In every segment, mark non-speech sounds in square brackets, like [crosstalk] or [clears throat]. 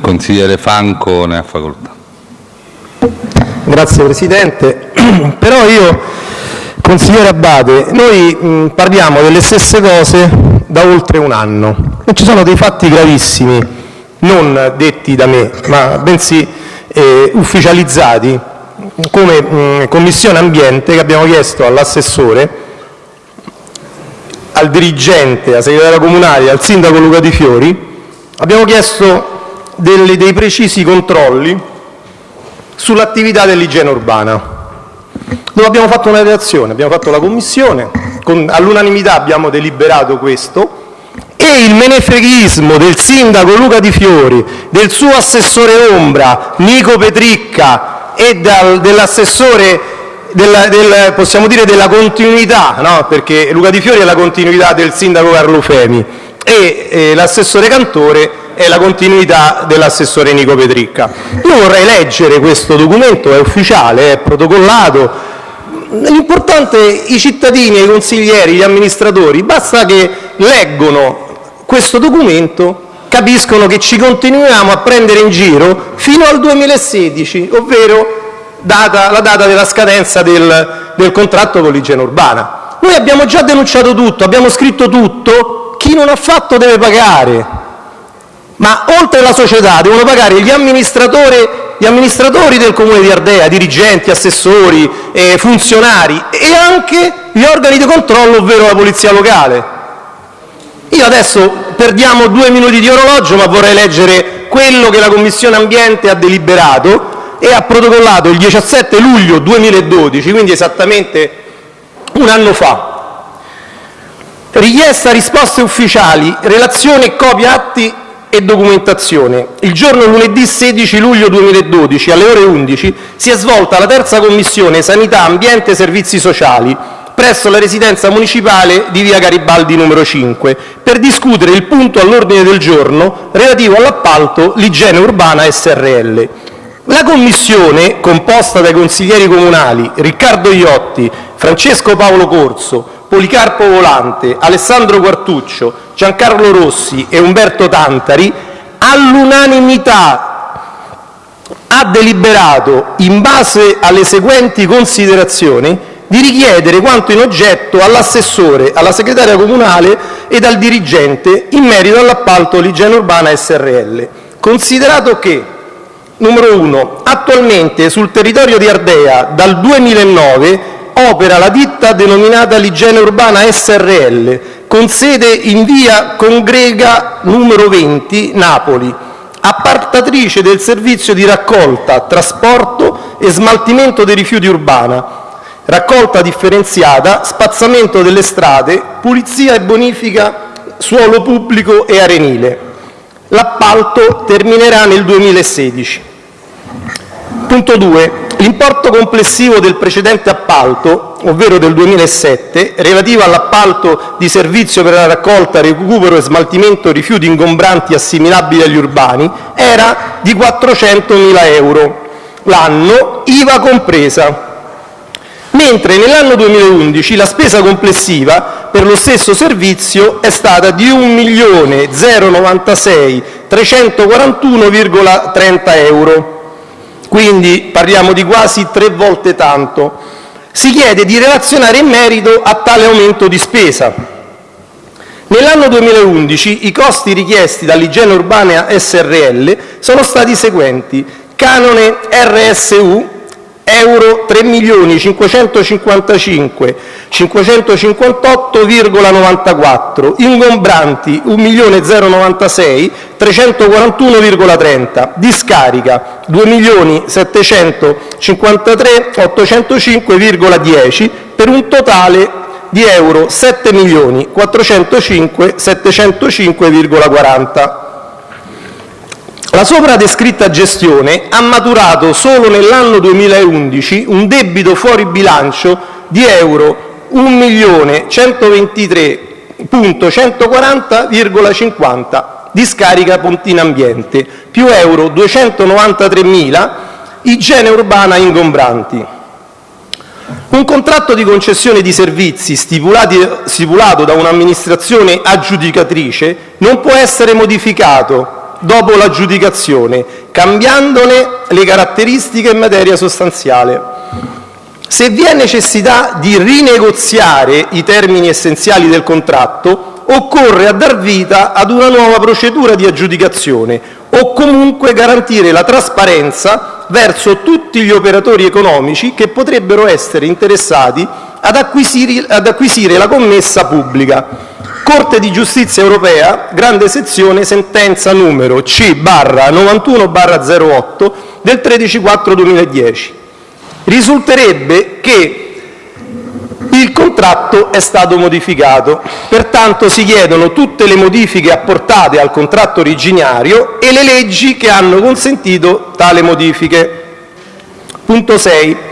Consigliere Franco ne ha facoltà. Grazie Presidente. [clears throat] Però io, consigliere Abbate, noi mh, parliamo delle stesse cose da oltre un anno e ci sono dei fatti gravissimi, non detti da me, ma bensì eh, ufficializzati come mh, Commissione Ambiente che abbiamo chiesto all'assessore, al dirigente, al segretario comunale, al sindaco Luca Di Fiori, abbiamo chiesto dei precisi controlli sull'attività dell'igiene urbana. Abbiamo fatto una relazione, abbiamo fatto la commissione, all'unanimità abbiamo deliberato questo e il menefreghismo del sindaco Luca Di Fiori, del suo assessore ombra Nico Petricca e dell'assessore della, del, possiamo dire della continuità, no? perché Luca Di Fiori è la continuità del sindaco Carlo Femi e eh, l'assessore Cantore è la continuità dell'assessore Nico Petricca. Io vorrei leggere questo documento, è ufficiale, è protocollato. L'importante, i cittadini, i consiglieri, gli amministratori, basta che leggono questo documento capiscono che ci continuiamo a prendere in giro fino al 2016, ovvero data, la data della scadenza del, del contratto con l'igiene urbana. Noi abbiamo già denunciato tutto, abbiamo scritto tutto, chi non ha fatto deve pagare, ma oltre alla società devono pagare gli amministratori, del comune di Ardea, dirigenti, assessori, eh, funzionari e anche gli organi di controllo, ovvero la polizia locale. Io adesso perdiamo due minuti di orologio, ma vorrei leggere quello che la Commissione ambiente ha deliberato e ha protocollato il 17 luglio 2012, quindi esattamente un anno fa. Richiesta risposte ufficiali, relazione copia atti e documentazione. Il giorno lunedì 16 luglio 2012, alle ore 11, si è svolta la terza commissione Sanità, Ambiente e Servizi Sociali presso la residenza municipale di via Garibaldi numero 5 per discutere il punto all'ordine del giorno relativo all'appalto L'igiene urbana SRL. La commissione, composta dai consiglieri comunali Riccardo Iotti, Francesco Paolo Corso, Policarpo Volante, Alessandro Quartuccio, Giancarlo Rossi e Umberto Tantari, all'unanimità ha deliberato, in base alle seguenti considerazioni, di richiedere quanto in oggetto all'assessore, alla segretaria comunale ed al dirigente in merito all'appalto L'igiene urbana SRL. Considerato che, numero uno, attualmente sul territorio di Ardea dal 2009 opera la ditta denominata L'igiene urbana SRL, con sede in via Congrega numero 20, Napoli, appartatrice del servizio di raccolta, trasporto e smaltimento dei rifiuti urbana, raccolta differenziata, spazzamento delle strade, pulizia e bonifica suolo pubblico e arenile. L'appalto terminerà nel 2016. Punto 2. L'importo complessivo del precedente appalto, ovvero del 2007, relativo all'appalto di servizio per la raccolta, recupero e smaltimento rifiuti ingombranti assimilabili agli urbani, era di 400.000 euro l'anno, IVA compresa, mentre nell'anno 2011 la spesa complessiva per lo stesso servizio è stata di 1.096.341,30 euro, quindi parliamo di quasi tre volte tanto. Si chiede di relazionare in merito a tale aumento di spesa. Nell'anno 2011 i costi richiesti dall'Igiene Urbana SRL sono stati i seguenti: canone RSU euro 3.555.558,94, ingombranti 1.096.341,30, discarica 2.753.805,10 per un totale di euro 7.405.705,40. La sopra descritta gestione ha maturato solo nell'anno 2011 un debito fuori bilancio di euro 1.143.140,50 discarica Pontina Ambiente più euro 293.000 igiene urbana ingombranti. Un contratto di concessione di servizi stipulato da un'amministrazione aggiudicatrice non può essere modificato dopo l'aggiudicazione, cambiandone le caratteristiche in materia sostanziale. Se vi è necessità di rinegoziare i termini essenziali del contratto, occorre dar vita ad una nuova procedura di aggiudicazione o comunque garantire la trasparenza verso tutti gli operatori economici che potrebbero essere interessati ad acquisire la commessa pubblica. Corte di giustizia europea, grande sezione, sentenza numero C-91/08 del 13/4/2010. Risulterebbe che il contratto è stato modificato, pertanto si chiedono tutte le modifiche apportate al contratto originario e le leggi che hanno consentito tale modifiche. Punto 6.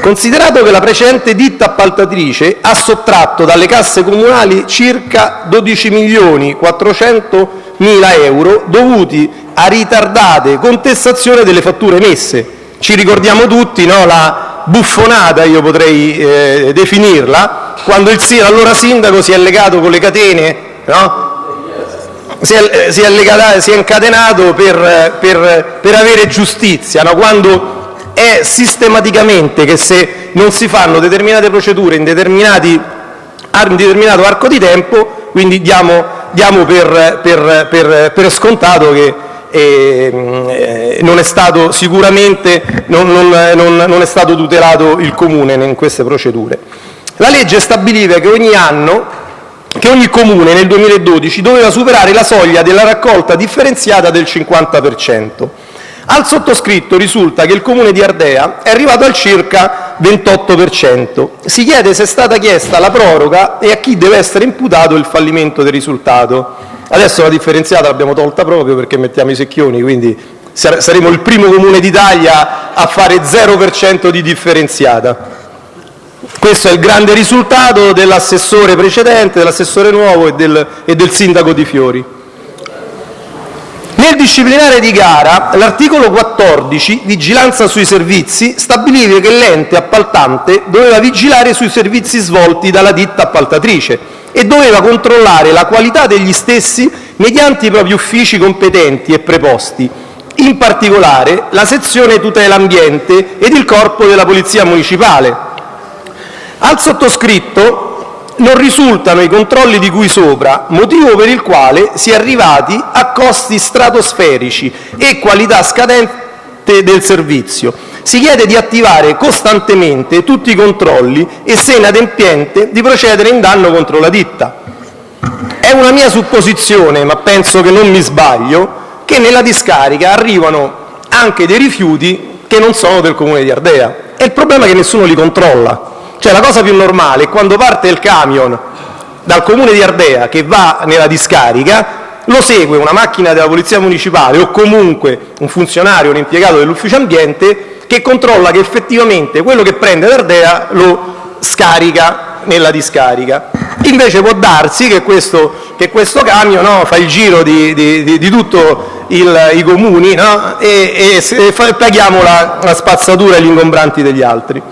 Considerato che la precedente ditta appaltatrice ha sottratto dalle casse comunali circa 12.400.000 euro dovuti a ritardate contestazioni delle fatture emesse. Ci ricordiamo tutti la buffonata, io potrei eh, definirla, quando l'allora sindaco si è legato con le catene, no? si, è, incatenato per, per, per avere giustizia, quando è sistematicamente che se non si fanno determinate procedure in determinato arco di tempo, quindi diamo, per, scontato che eh, non è stato sicuramente tutelato il comune in queste procedure. La legge stabiliva che ogni comune nel 2012 doveva superare la soglia della raccolta differenziata del 50 per cento. Al sottoscritto risulta che il Comune di Ardea è arrivato al circa 28 per cento. Si chiede se è stata chiesta la proroga e a chi deve essere imputato il fallimento del risultato. Adesso la differenziata l'abbiamo tolta proprio perché mettiamo i secchioni, quindi saremo il primo Comune d'Italia a fare 0 per cento di differenziata. Questo è il grande risultato dell'assessore precedente, dell'assessore nuovo e del, e del sindaco Di Fiori. Nel disciplinare di gara, l'articolo 14, vigilanza sui servizi, stabiliva che l'ente appaltante doveva vigilare sui servizi svolti dalla ditta appaltatrice e doveva controllare la qualità degli stessi mediante i propri uffici competenti e preposti, in particolare la sezione tutela ambiente ed il corpo della polizia municipale. Al sottoscritto non risultano i controlli di cui sopra, motivo per il quale si è arrivati a costi stratosferici e qualità scadente del servizio. Si chiede di attivare costantemente tutti i controlli e, se inadempiente, di procedere in danno contro la ditta. È una mia supposizione, ma penso che non mi sbaglio, che nella discarica arrivano anche dei rifiuti che non sono del Comune di Ardea. E il problema è che nessuno li controlla. Cioè la cosa più normale è quando parte il camion dal comune di Ardea che va nella discarica, lo segue una macchina della polizia municipale o comunque un funzionario, un impiegato dell'ufficio ambiente che controlla che effettivamente quello che prende da lo scarica nella discarica. Invece può darsi che questo, che questo camion no, fa il giro di, di, di, di tutti i comuni no, e, e, e paghiamo la, la spazzatura e gli ingombranti degli altri.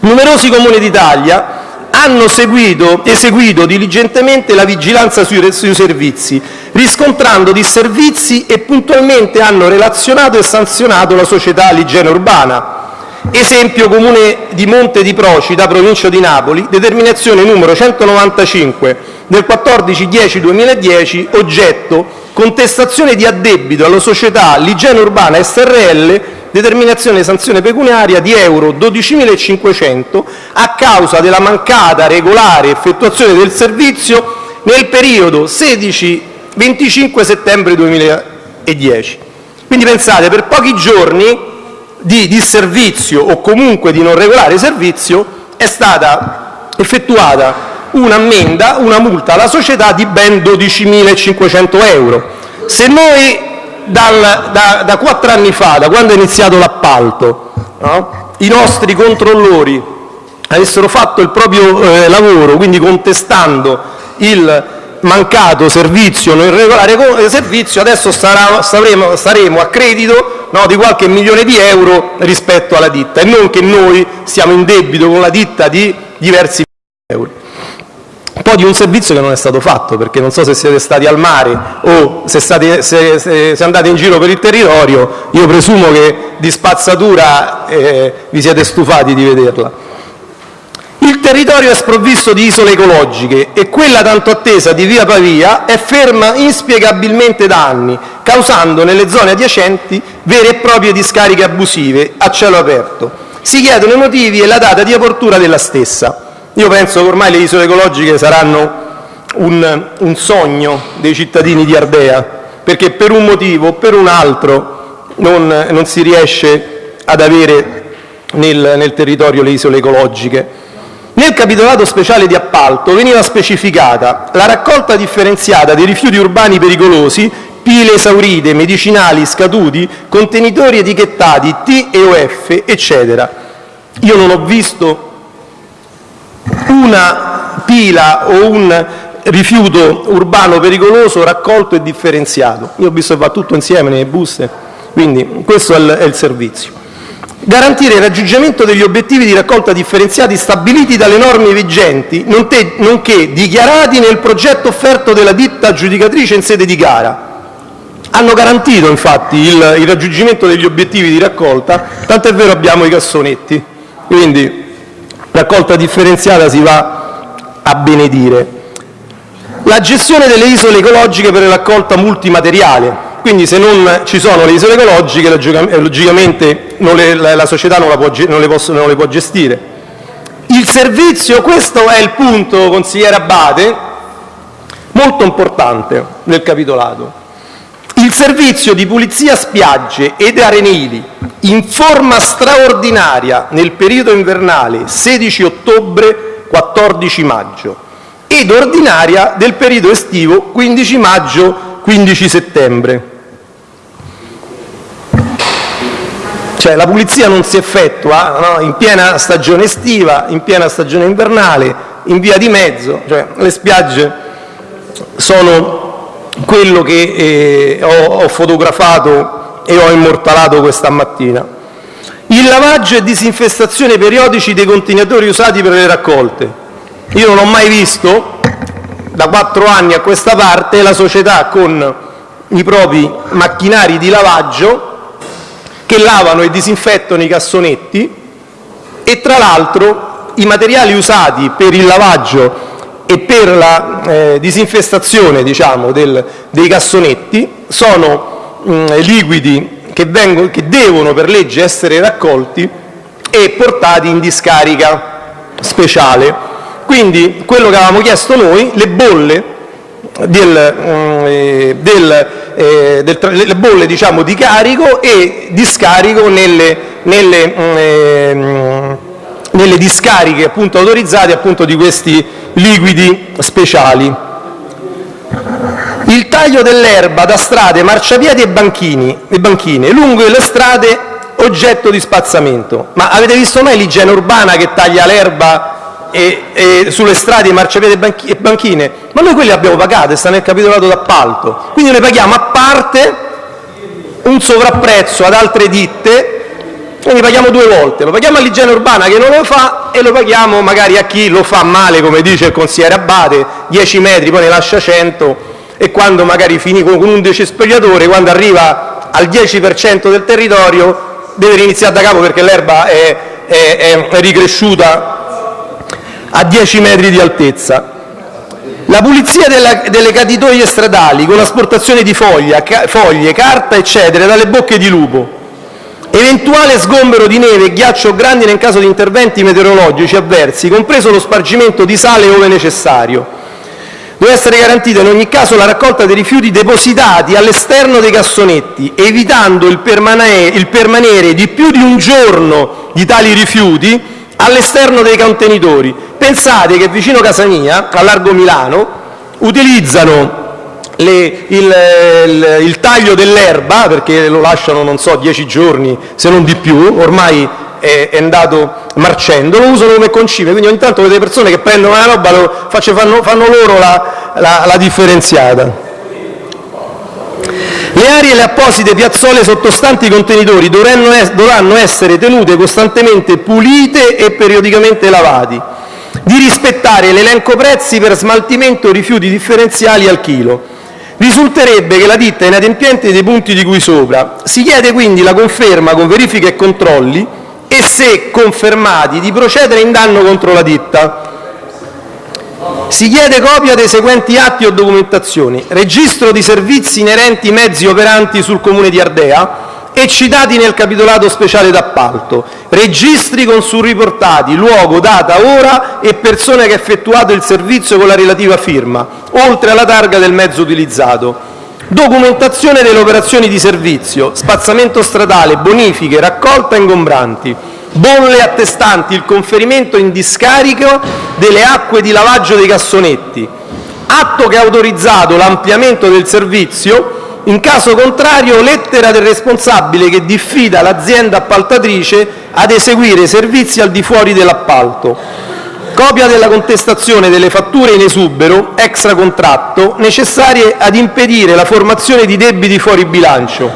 Numerosi Comuni d'Italia hanno seguito, eseguito diligentemente la vigilanza sui, servizi, riscontrando disservizi e puntualmente hanno relazionato e sanzionato la società Ligiene Urbana. Esempio Comune di Monte di Procida, provincia di Napoli, determinazione numero 195 del 14-10-2010, oggetto contestazione di addebito alla società Ligiene Urbana SRL determinazione sanzione pecuniaria di euro 12.500 a causa della mancata regolare effettuazione del servizio nel periodo 16-25 settembre 2010. Quindi pensate, per pochi giorni di disservizio o comunque di non regolare servizio è stata effettuata un'ammenda, una multa alla società di ben 12.500 euro. Se noi da, quattro anni fa, da quando è iniziato l'appalto, i nostri controllori avessero fatto il proprio eh, lavoro, quindi contestando il mancato servizio, non irregolare eh, servizio, adesso saremo, a credito di qualche milione di euro rispetto alla ditta e non che noi siamo in debito con la ditta di diversi milioni di euro. Un po' di un servizio che non è stato fatto, perché non so se siete stati al mare o se, state, se, se, se andate in giro per il territorio, io presumo che di spazzatura eh, vi siete stufati di vederla. Il territorio è sprovvisto di isole ecologiche e quella tanto attesa di via Pavia è ferma inspiegabilmente da anni, causando nelle zone adiacenti vere e proprie discariche abusive a cielo aperto. Si chiedono i motivi e la data di apertura della stessa. Io penso che ormai le isole ecologiche saranno un, un sogno dei cittadini di Ardea, perché per un motivo o per un altro non, non si riesce ad avere nel, nel territorio le isole ecologiche. Nel capitolato speciale di appalto veniva specificata la raccolta differenziata dei rifiuti urbani pericolosi, pile esaurite, medicinali, scaduti, contenitori etichettati T e OF, eccetera. Io non ho visto una pila o un rifiuto urbano pericoloso raccolto e differenziato. Io ho visto che va tutto insieme nelle buste, quindi questo è il servizio. Garantire il raggiungimento degli obiettivi di raccolta differenziati stabiliti dalle norme vigenti, nonché dichiarati nel progetto offerto dalla ditta aggiudicatrice in sede di gara. Hanno garantito infatti il, il raggiungimento degli obiettivi di raccolta, tant'è vero abbiamo i cassonetti, quindi raccolta differenziata si va a benedire. La gestione delle isole ecologiche per la raccolta multimateriale, quindi se non ci sono le isole ecologiche logicamente non le, la, la, società non, può, non, le posso, non le può gestire. Il servizio, questo è il punto, consigliere Abate, molto importante nel capitolato. Il servizio di pulizia spiagge ed arenili in forma straordinaria nel periodo invernale 16 ottobre-14 maggio ed ordinaria del periodo estivo 15 maggio-15 settembre. Cioè la pulizia non si effettua in piena stagione estiva, in piena stagione invernale, in via di mezzo, cioè le spiagge sono quello che eh, ho, fotografato e ho immortalato questa mattina. Il lavaggio e disinfestazione periodici dei contenitori usati per le raccolte. Io non ho mai visto, da quattro anni a questa parte, la società con i propri macchinari di lavaggio che lavano e disinfettano i cassonetti e tra l'altro i materiali usati per il lavaggio e per la eh, disinfestazione diciamo, del, dei cassonetti sono mh, liquidi che, vengono, che devono per legge essere raccolti e portati in discarica speciale. Quindi quello che avevamo chiesto noi, le bolle, del, eh, del, eh, del, le bolle diciamo, di carico e discarico nelle, nelle, discariche autorizzate di questi liquidi speciali. Il taglio dell'erba da strade, marciapiedi e, banchine lungo le strade oggetto di spazzamento. Ma avete visto mai l'igiene urbana che taglia l'erba sulle strade marciapiedi e banchine? Ma noi quelli abbiamo pagate, sta nel capitolato d'appalto. Quindi noi paghiamo a parte un sovrapprezzo ad altre ditte quindi paghiamo due volte, lo paghiamo all'igiene urbana che non lo fa e lo paghiamo magari a chi lo fa male, come dice il consigliere Abate, 10 metri, poi ne lascia 100 e quando magari finì con un decespugliatore, quando arriva al 10% del territorio deve riniziare da capo perché l'erba è, è, è ricresciuta a 10 metri di altezza. La pulizia della, delle caditoie stradali con l'asportazione di foglia, ca, foglie, carta, eccetera, dalle bocche di lupo Eventuale sgombero di neve e ghiaccio grandi in caso di interventi meteorologici avversi, compreso lo spargimento di sale ove necessario. Deve essere garantita in ogni caso la raccolta dei rifiuti depositati all'esterno dei cassonetti, evitando il permanere, di più di un giorno di tali rifiuti all'esterno dei contenitori. Pensate che vicino casa mia, a Largo Milano, utilizzano il, taglio dell'erba, perché lo lasciano, non so, dieci giorni, se non di più, ormai è, andato marcendo, lo usano come concime, quindi ogni tanto vedete persone che prendono la roba, faccio, fanno, loro la differenziata. Le aree e le apposite piazzole sottostanti i contenitori dovranno essere tenute costantemente pulite e periodicamente lavati. di rispettare l'elenco prezzi per smaltimento rifiuti differenziali al chilo. Risulterebbe che la ditta è inadempiente dei punti di cui sopra. Si chiede quindi la conferma con verifiche e controlli e, se confermati, di procedere in danno contro la ditta. Si chiede copia dei seguenti atti o documentazioni: registro di servizi inerenti mezzi operanti sul Comune di Ardea e citati nel capitolato speciale d'appalto, registri con surriportati luogo, data, ora e persona che ha effettuato il servizio con la relativa firma, oltre alla targa del mezzo utilizzato, documentazione delle operazioni di servizio, spazzamento stradale, bonifiche, raccolta ingombranti, bolle attestanti il conferimento in discarico delle acque di lavaggio dei cassonetti, atto che ha autorizzato l'ampliamento del servizio in caso contrario, lettera del responsabile che diffida l'azienda appaltatrice ad eseguire servizi al di fuori dell'appalto; copia della contestazione delle fatture in esubero extracontratto necessarie ad impedire la formazione di debiti fuori bilancio;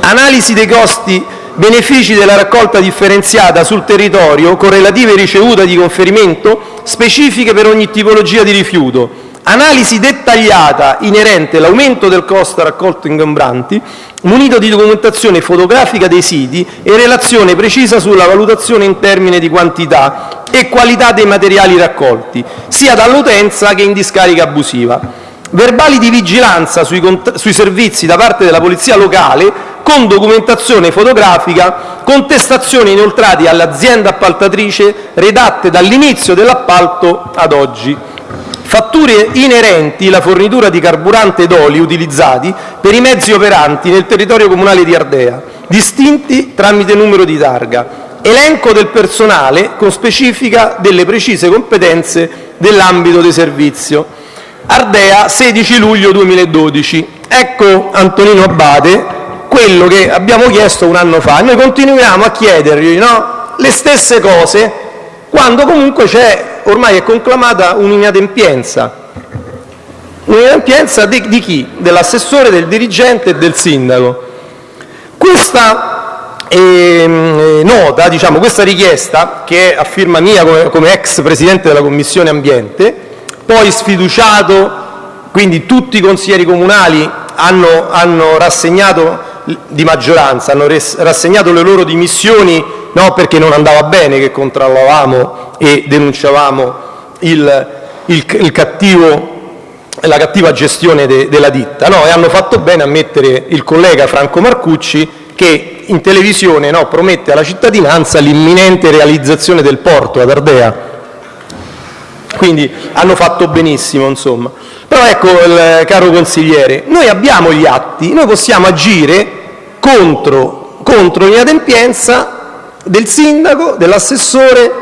analisi dei costi-benefici della raccolta differenziata sul territorio con relative ricevute di conferimento specifiche per ogni tipologia di rifiuto; analisi dettagliata inerente l'aumento del costo raccolto ingombranti, munito di documentazione fotografica dei siti e relazione precisa sulla valutazione in termini di quantità e qualità dei materiali raccolti, sia dall'utenza che in discarica abusiva; verbali di vigilanza sui, servizi da parte della polizia locale con documentazione fotografica, contestazioni inoltrate all'azienda appaltatrice redatte dall'inizio dell'appalto ad oggi fatture inerenti la fornitura di carburante ed oli utilizzati per i mezzi operanti nel territorio comunale di Ardea, distinti tramite numero di targa; elenco del personale con specifica delle precise competenze dell'ambito di servizio. Ardea, 16 luglio 2012. Ecco, Antonino Abbate, quello che abbiamo chiesto un anno fa. Noi continuiamo a chiedergli no? le stesse cose quando comunque c'è ormai è conclamata un'inadempienza. Un'inadempienza di, chi? Dell'assessore, del dirigente e del sindaco. Questa eh, nota, diciamo, questa richiesta, che è a firma mia come, come ex presidente della Commissione Ambiente, poi sfiduciato, quindi tutti i consiglieri comunali hanno, hanno rassegnato di maggioranza hanno rassegnato le loro dimissioni no, perché non andava bene che controllavamo e denunciavamo il, il, il cattivo, la cattiva gestione de, della ditta no, e hanno fatto bene a mettere il collega Franco Marcucci che in televisione no, promette alla cittadinanza l'imminente realizzazione del porto ad Ardea. Quindi hanno fatto benissimo, insomma. Però ecco, il, caro consigliere, noi abbiamo gli atti, noi possiamo agire contro, contro l'inadempienza del sindaco, dell'assessore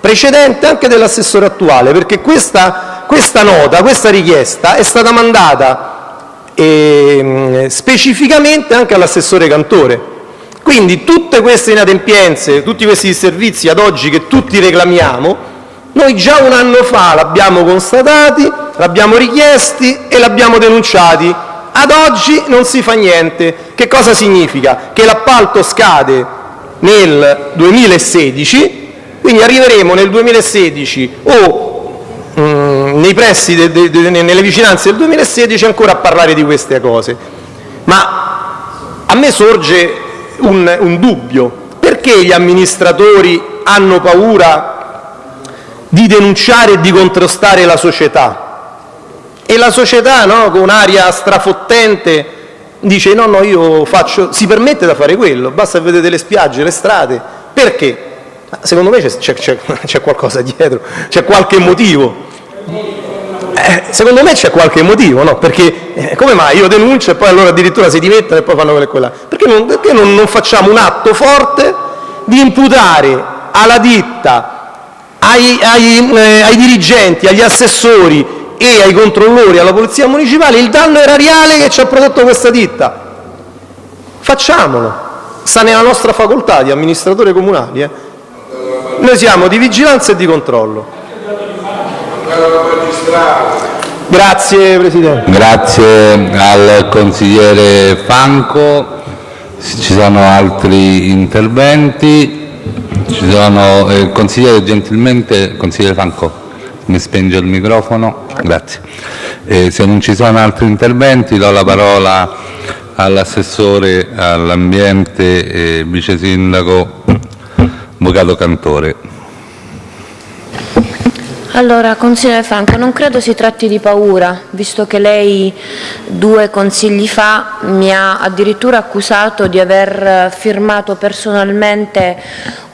precedente e anche dell'assessore attuale, perché questa, questa nota, questa richiesta è stata mandata eh, specificamente anche all'assessore Cantore. Quindi tutte queste inadempienze, tutti questi servizi ad oggi che tutti reclamiamo, noi già un anno fa l'abbiamo constatati, l'abbiamo richiesti e l'abbiamo denunciati. Ad oggi non si fa niente. Che cosa significa? Che l'appalto scade nel 2016, quindi arriveremo nel 2016 o mm, nei pressi, de, de, de, nelle vicinanze del 2016 ancora a parlare di queste cose. Ma a me sorge un, un dubbio. Perché gli amministratori hanno paura di denunciare e di contrastare la società. E la società, no, con aria strafottente, dice no, no, io faccio, si permette da fare quello, basta vedere le spiagge, le strade. Perché? Secondo me [laughs] c'è qualcosa dietro, c'è qualche motivo. Eh, secondo me c'è qualche motivo, no? Perché eh, come mai io denuncio e poi allora addirittura si dimettono e poi fanno quella e quella? Perché non, perché non, non facciamo un atto forte di imputare alla ditta ai, ai, eh, ai dirigenti, agli assessori e ai controllori, alla polizia municipale, il danno erariale che ci ha prodotto questa ditta. Facciamolo, sta nella nostra facoltà di amministratore comunale. Eh. Noi siamo di vigilanza e di controllo. Grazie Presidente. Grazie al consigliere Franco. Se ci sono altri interventi. Sono, eh, consigliere gentilmente, consigliere Franco, mi spenge il microfono, grazie. Eh, se non ci sono altri interventi do la parola all'assessore all'ambiente e vice sindaco Avvocato Cantore. Allora, consigliere Franco, non credo si tratti di paura, visto che lei due consigli fa mi ha addirittura accusato di aver firmato personalmente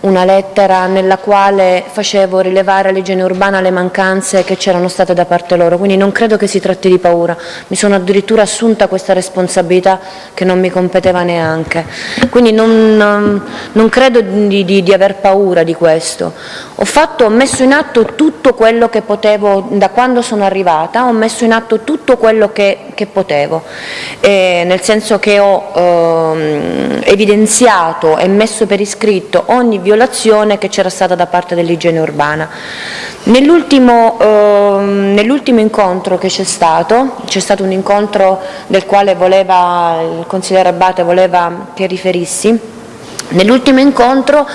una lettera nella quale facevo rilevare all'igiene urbana le mancanze che c'erano state da parte loro, quindi non credo che si tratti di paura, mi sono addirittura assunta questa responsabilità che non mi competeva neanche, quindi non, non credo di, di, di, aver paura di questo. Ho, fatto, ho messo in atto tutto quello che potevo, da quando sono arrivata, ho messo in atto tutto quello che, che potevo, eh, nel senso che ho eh, evidenziato e messo per iscritto ogni violazione che c'era stata da parte dell'igiene urbana. Nell'ultimo, eh, nell'ultimo incontro che c'è stato, c'è stato un incontro del quale voleva, il consigliere Abate voleva che riferissi, Nell'ultimo incontro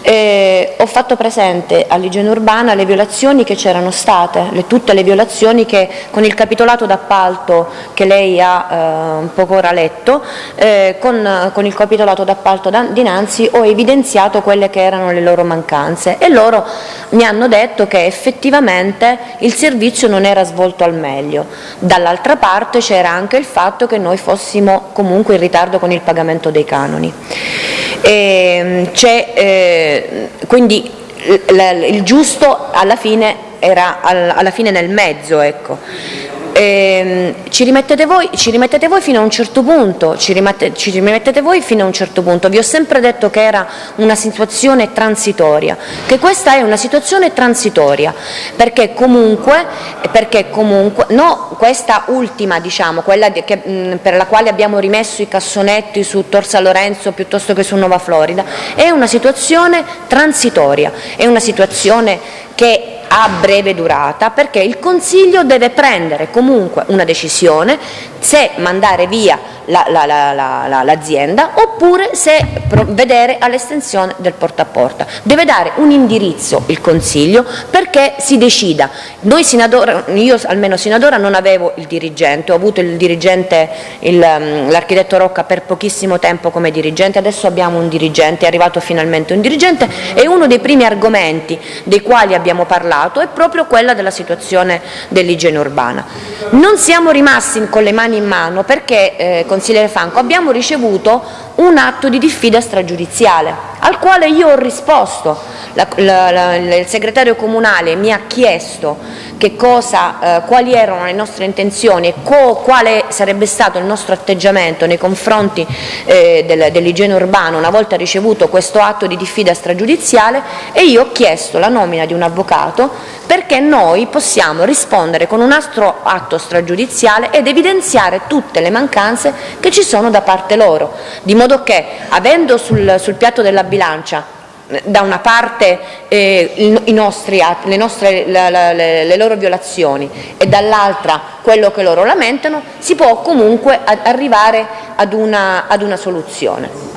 eh, ho fatto presente all'igiene urbana le violazioni che c'erano state, le, tutte le violazioni che con il capitolato d'appalto che lei ha eh, poco ora letto, eh, con, con, il capitolato d'appalto dinanzi ho evidenziato quelle che erano le loro mancanze e loro mi hanno detto che effettivamente il servizio non era svolto al meglio. Dall'altra parte c'era anche il fatto che noi fossimo comunque in ritardo con il pagamento dei canoni. E, eh, quindi il giusto alla fine era alla fine nel mezzo. Ecco eh, ci, rimettete voi, ci, rimettete voi, fino a un certo punto, ci, rimette, ci rimettete voi fino a un certo punto. Vi ho sempre detto che era una situazione transitoria, che questa è una situazione transitoria, perché comunque, perché comunque no, questa ultima, diciamo, quella che, mh, per la quale abbiamo rimesso i cassonetti su Tor San Lorenzo piuttosto che su Nuova Florida, è una situazione transitoria, è una situazione che ha breve durata perché il Consiglio deve prendere comunque una decisione se mandare via l'azienda oppure se vedere all'estensione del porta a porta. Deve dare un indirizzo il Consiglio perché si decida. Noi sinadora, io almeno sino ad ora non avevo il dirigente, ho avuto il dirigente, mm, l'architetto Rocca per pochissimo tempo come dirigente, adesso abbiamo un dirigente, è arrivato finalmente un dirigente e uno dei primi argomenti dei quali abbiamo parlato è proprio quella della situazione dell'igiene urbana. Non siamo rimasti con le mani in mano perché eh, consigliere Franco, abbiamo ricevuto un atto di diffida stragiudiziale al quale io ho risposto. La, la, la, il segretario comunale mi ha chiesto cosa, eh, quali erano le nostre intenzioni e quale sarebbe stato il nostro atteggiamento nei confronti eh, del, dell'igiene urbana una volta ricevuto questo atto di diffida stragiudiziale e io ho chiesto la nomina di un avvocato perché noi possiamo rispondere con un altro atto stragiudiziale ed evidenziare tutte le mancanze che ci sono da parte loro, di modo che avendo sul, sul piatto della bilancia da una parte eh, nostri le, nostre, la, la, le, le, loro violazioni e dall'altra quello che loro lamentano, si può comunque arrivare ad una, ad una soluzione.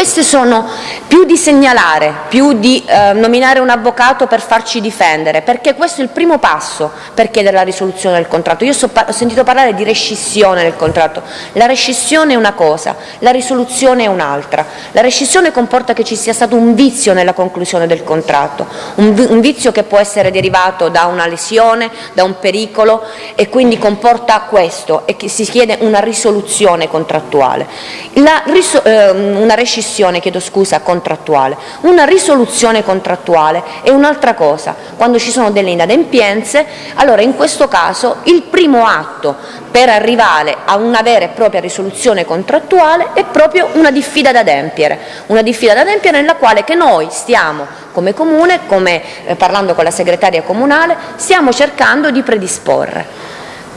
Queste sono più di segnalare, più di eh, nominare un avvocato per farci difendere, perché questo è il primo passo per chiedere la risoluzione del contratto. Io so, ho sentito parlare di rescissione del contratto, la rescissione è una cosa, la risoluzione è un'altra. La rescissione comporta che ci sia stato un vizio nella conclusione del contratto, un, un vizio che può essere derivato da una lesione, da un pericolo e quindi comporta questo e che si chiede una risoluzione contrattuale. La, eh, una rescissione rescissione, chiedo scusa, contrattuale. Una risoluzione contrattuale è un'altra cosa. Quando ci sono delle inadempienze, allora in questo caso il primo atto per arrivare a una vera e propria risoluzione contrattuale è proprio una diffida da adempiere, una diffida da adempiere nella quale che noi stiamo come comune, come eh, parlando con la segretaria comunale, stiamo cercando di predisporre.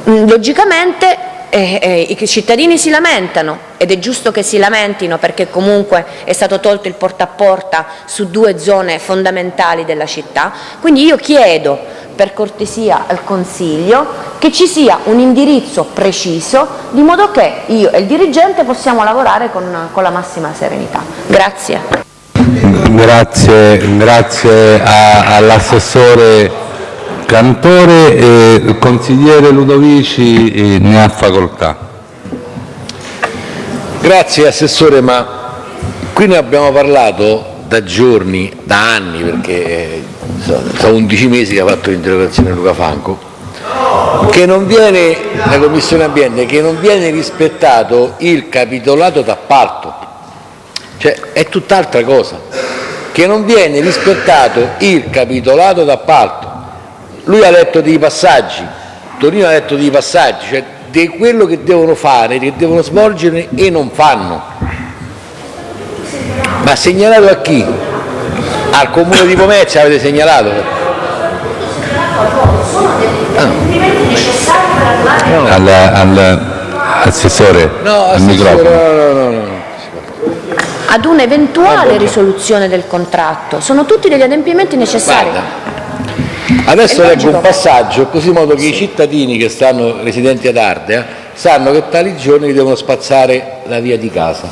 Mm, logicamente eh, eh, i cittadini si lamentano ed è giusto che si lamentino perché comunque è stato tolto il porta a porta su due zone fondamentali della città, quindi io chiedo per cortesia al Consiglio che ci sia un indirizzo preciso di modo che io e il dirigente possiamo lavorare con, con la massima serenità. Grazie. Grazie, grazie all'assessore Cantore e il consigliere Ludovici eh, ne ha facoltà. Grazie Assessore, ma qui ne abbiamo parlato da giorni, da anni, perché eh, sono 11 mesi che ha fatto l'interrogazione Luca Franco, che non viene, la Commissione Ambiente, che non viene rispettato il capitolato d'appalto, cioè è tutt'altra cosa, che non viene rispettato il capitolato d'appalto. Lui ha letto dei passaggi, Torino ha letto dei passaggi, cioè di quello che devono fare, che devono svolgere e non fanno. Ma segnalato a chi? Al comune di Pomezia avete segnalato? All'assessore, no, al microfono. No, no, no, no. Ad un'eventuale risoluzione del contratto. Sono tutti degli adempimenti necessari. Guarda, Adesso leggo un passaggio, così in modo che i cittadini che stanno residenti ad Ardea sanno che tali giorni devono spazzare la via di casa.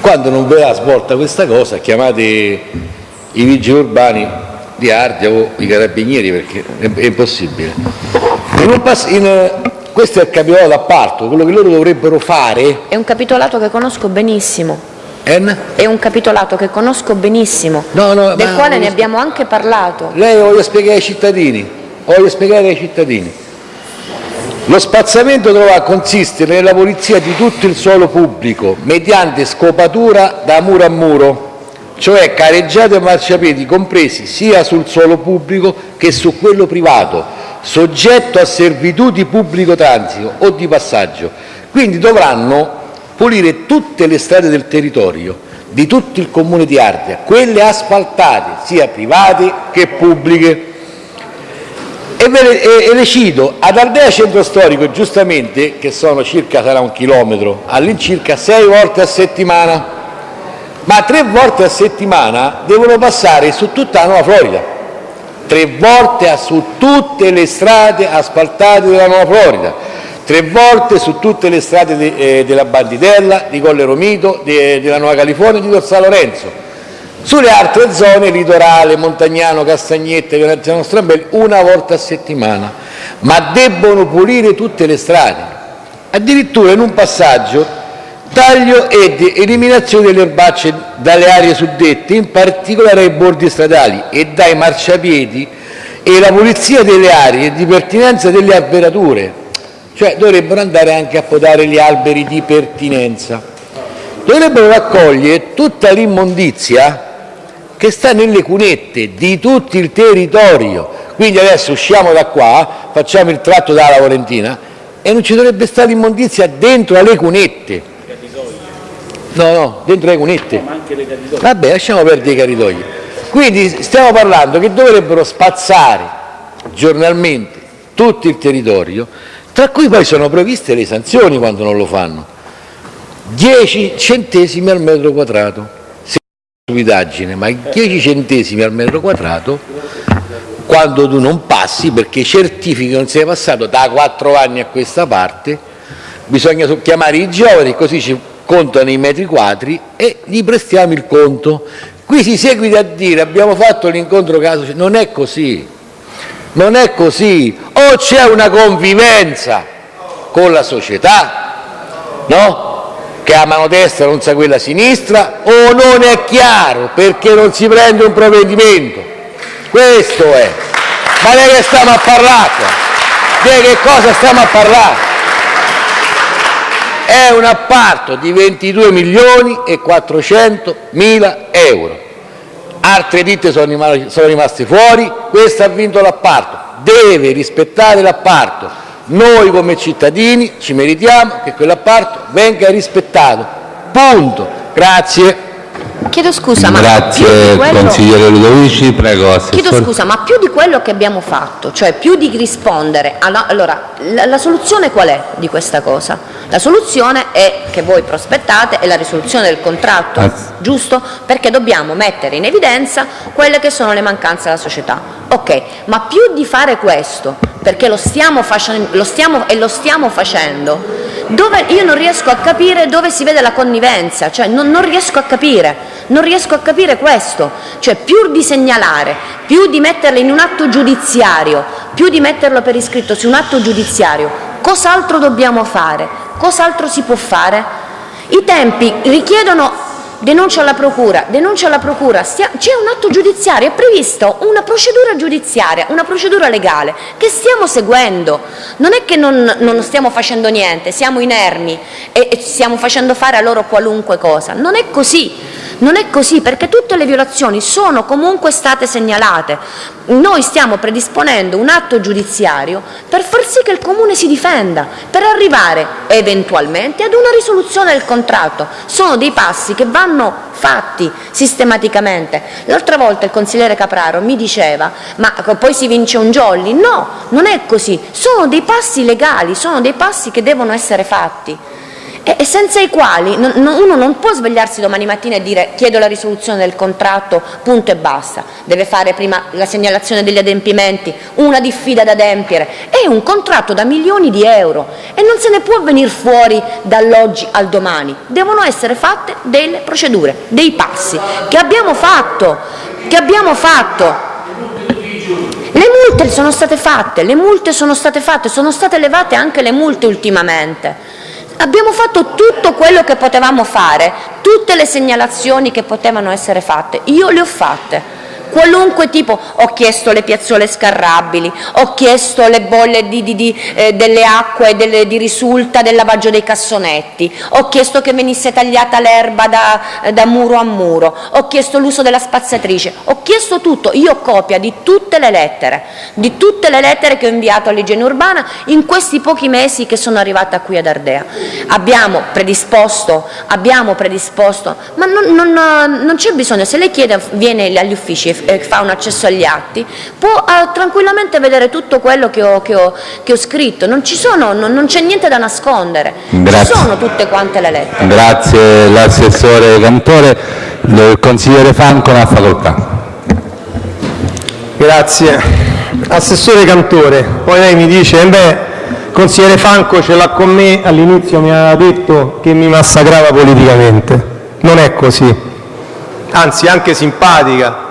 Quando non verrà svolta questa cosa, chiamate i vigili urbani di Ardea o i carabinieri perché è, impossibile. In in, questo è il capitolato d'appalto, quello che loro dovrebbero fare... È un capitolato che conosco benissimo. En? È un capitolato che conosco benissimo, no, no, del quale ne abbiamo anche parlato. Lei lo voglio spiegare ai cittadini, voglio spiegare ai cittadini. Lo spazzamento dovrà consistere nella pulizia di tutto il suolo pubblico mediante scopatura da muro a muro, cioè careggiate e marciapiedi compresi sia sul suolo pubblico che su quello privato, soggetto a servitù di pubblico transito o di passaggio. Quindi dovranno pulire tutte le strade del territorio di tutto il comune di Ardea, quelle asfaltate, sia private che pubbliche. E, e, e le cito, ad Ardea Centro Storico, giustamente, che sono circa, sarà un chilometro, all'incirca sei volte a settimana, ma tre volte a settimana devono passare su tutta la Nuova Florida, tre volte su tutte le strade asfaltate della Nuova Florida, tre volte su tutte le strade de, eh, della Banditella, di Colle Romito, de, della Nuova California e di Dor Lorenzo. Sulle altre zone, litorale, Montagnano, Castagnette, Veneziano Strambelli, una volta a settimana, ma debbono pulire tutte le strade. Addirittura in un passaggio taglio ed eliminazione delle erbacce dalle aree suddette, in particolare ai bordi stradali e dai marciapiedi e la pulizia delle aree di pertinenza delle alberature cioè dovrebbero andare anche a podare gli alberi di pertinenza, dovrebbero raccogliere tutta l'immondizia che sta nelle cunette di tutto il territorio. Quindi adesso usciamo da qua, facciamo il tratto dalla Valentina e non ci dovrebbe stare immondizia dentro alle cunette. No, no, dentro le cunette. Vabbè, lasciamo perdere i caritoi. Quindi stiamo parlando che dovrebbero spazzare giornalmente tutto il territorio tra cui poi sono previste le sanzioni quando non lo fanno. 10 centesimi al metro quadrato, se stupidaggine, ma 10 centesimi al metro quadrato quando tu non passi perché certifichi che non sei passato da 4 anni a questa parte, bisogna chiamare i giovani così ci contano i metri quadri e gli prestiamo il conto. Qui si seguita a dire abbiamo fatto l'incontro caso, non è così, non è così, o c'è una convivenza con la società, no? che mano destra non sa quella sinistra, o non è chiaro perché non si prende un provvedimento. Questo è. Ma di che stiamo a parlare? Di che cosa stiamo a parlare? È un apparto di 22 milioni e 400 mila euro altre ditte sono rimaste fuori, questa ha vinto l'appalto, deve rispettare l'appalto. Noi come cittadini ci meritiamo che quell'appalto venga rispettato. Punto. Grazie. Chiedo scusa, ma Grazie quello... consigliere Ludovici, prego assessore. Chiedo scusa, ma più di quello che abbiamo fatto, cioè più di rispondere alla... Allora, la, la soluzione qual è di questa cosa? La soluzione è, che voi prospettate è la risoluzione del contratto, Ah. giusto? Perché dobbiamo mettere in evidenza quelle che sono le mancanze della società. Ok, ma più di fare questo, perché lo stiamo, facendo, lo stiamo, e lo stiamo facendo, dove, io non riesco a capire dove si vede la connivenza, cioè non, non riesco a capire, non riesco a capire questo, cioè più di segnalare, più di metterlo in un atto giudiziario, più di metterlo per iscritto su un atto giudiziario, cos'altro dobbiamo fare? Cos'altro si può fare? I tempi richiedono denuncia alla procura, denuncia alla procura, c'è un atto giudiziario, è previsto una procedura giudiziaria, una procedura legale che stiamo seguendo. Non è che non, non stiamo facendo niente, siamo inermi e, e stiamo facendo fare a loro qualunque cosa. Non è così. Non è così perché tutte le violazioni sono comunque state segnalate. Noi stiamo predisponendo un atto giudiziario per far sì che il Comune si difenda, per arrivare eventualmente ad una risoluzione del contratto. Sono dei passi che vanno fatti sistematicamente. L'altra volta il consigliere Capraro mi diceva ma poi si vince un jolly. No, non è così. Sono dei passi legali, sono dei passi che devono essere fatti e senza i quali uno non può svegliarsi domani mattina e dire chiedo la risoluzione del contratto, punto e basta. Deve fare prima la segnalazione degli adempimenti, una diffida da adempiere. È un contratto da milioni di euro e non se ne può venire fuori dall'oggi al domani. Devono essere fatte delle procedure, dei passi che abbiamo fatto, che abbiamo fatto. Le multe sono state fatte, le multe sono state fatte, sono state elevate anche le multe ultimamente. Abbiamo fatto tutto quello che potevamo fare, tutte le segnalazioni che potevano essere fatte, io le ho fatte. Qualunque tipo, ho chiesto le piazzole scarrabili, ho chiesto le bolle di, di- di, eh, delle acque delle- di risulta del lavaggio dei cassonetti, ho chiesto che venisse tagliata l'erba da, da muro a muro, ho chiesto l'uso della spazzatrice, ho chiesto tutto, io ho copia di tutte le lettere, di tutte le lettere che ho inviato all'igiene urbana in questi pochi mesi che sono arrivata qui ad Ardea. Abbiamo predisposto, abbiamo predisposto, ma non, non- non c'è bisogno, se lei chiede, viene agli uffici e e fa un accesso agli atti, può eh, tranquillamente vedere tutto quello che ho, che ho- che ho scritto, non, ci sono, non, non c'è niente da nascondere, Grazie. ci sono tutte quante le lettere. Grazie l'assessore Cantore. Il consigliere Franco ha facoltà. Grazie. Assessore Cantore, poi lei mi dice, "Eh beh, consigliere Franco ce l'ha con me, all'inizio mi aveva detto che mi massacrava politicamente. Non è così. Anzi, anche simpatica,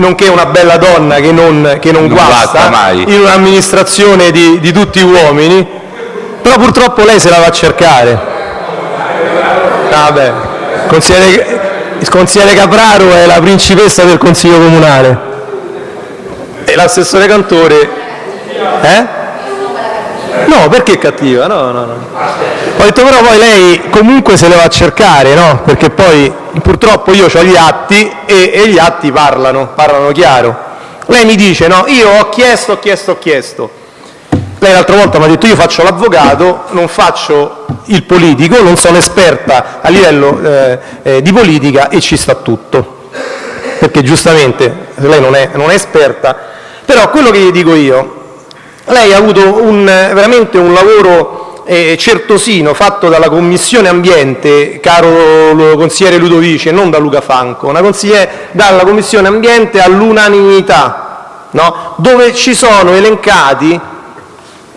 nonché una bella donna che non, che non Non guasta, guasta mai. in un'amministrazione di, di tutti uomini, però purtroppo lei se la va a cercare. Vabbè, consigliere, il consigliere Capraro è la principessa del Consiglio Comunale. E l'assessore Cantore... Eh? No, perché cattiva? No, no, no. Ho detto però poi lei comunque se le va a cercare, no? Perché poi purtroppo io ho gli atti e, e gli atti parlano, parlano chiaro. Lei mi dice, no, io ho chiesto, ho chiesto, ho chiesto. Lei l'altra volta mi ha detto io faccio l'avvocato, non faccio il politico, non sono esperta a livello eh, eh, di politica e ci sta tutto. Perché giustamente lei non è, non è esperta, però quello che gli dico io, lei ha avuto veramente un lavoro eh, certosino fatto dalla Commissione Ambiente, caro consigliere Ludovici, e non da Luca consigliere dalla Commissione Ambiente all'unanimità, dove ci sono elencati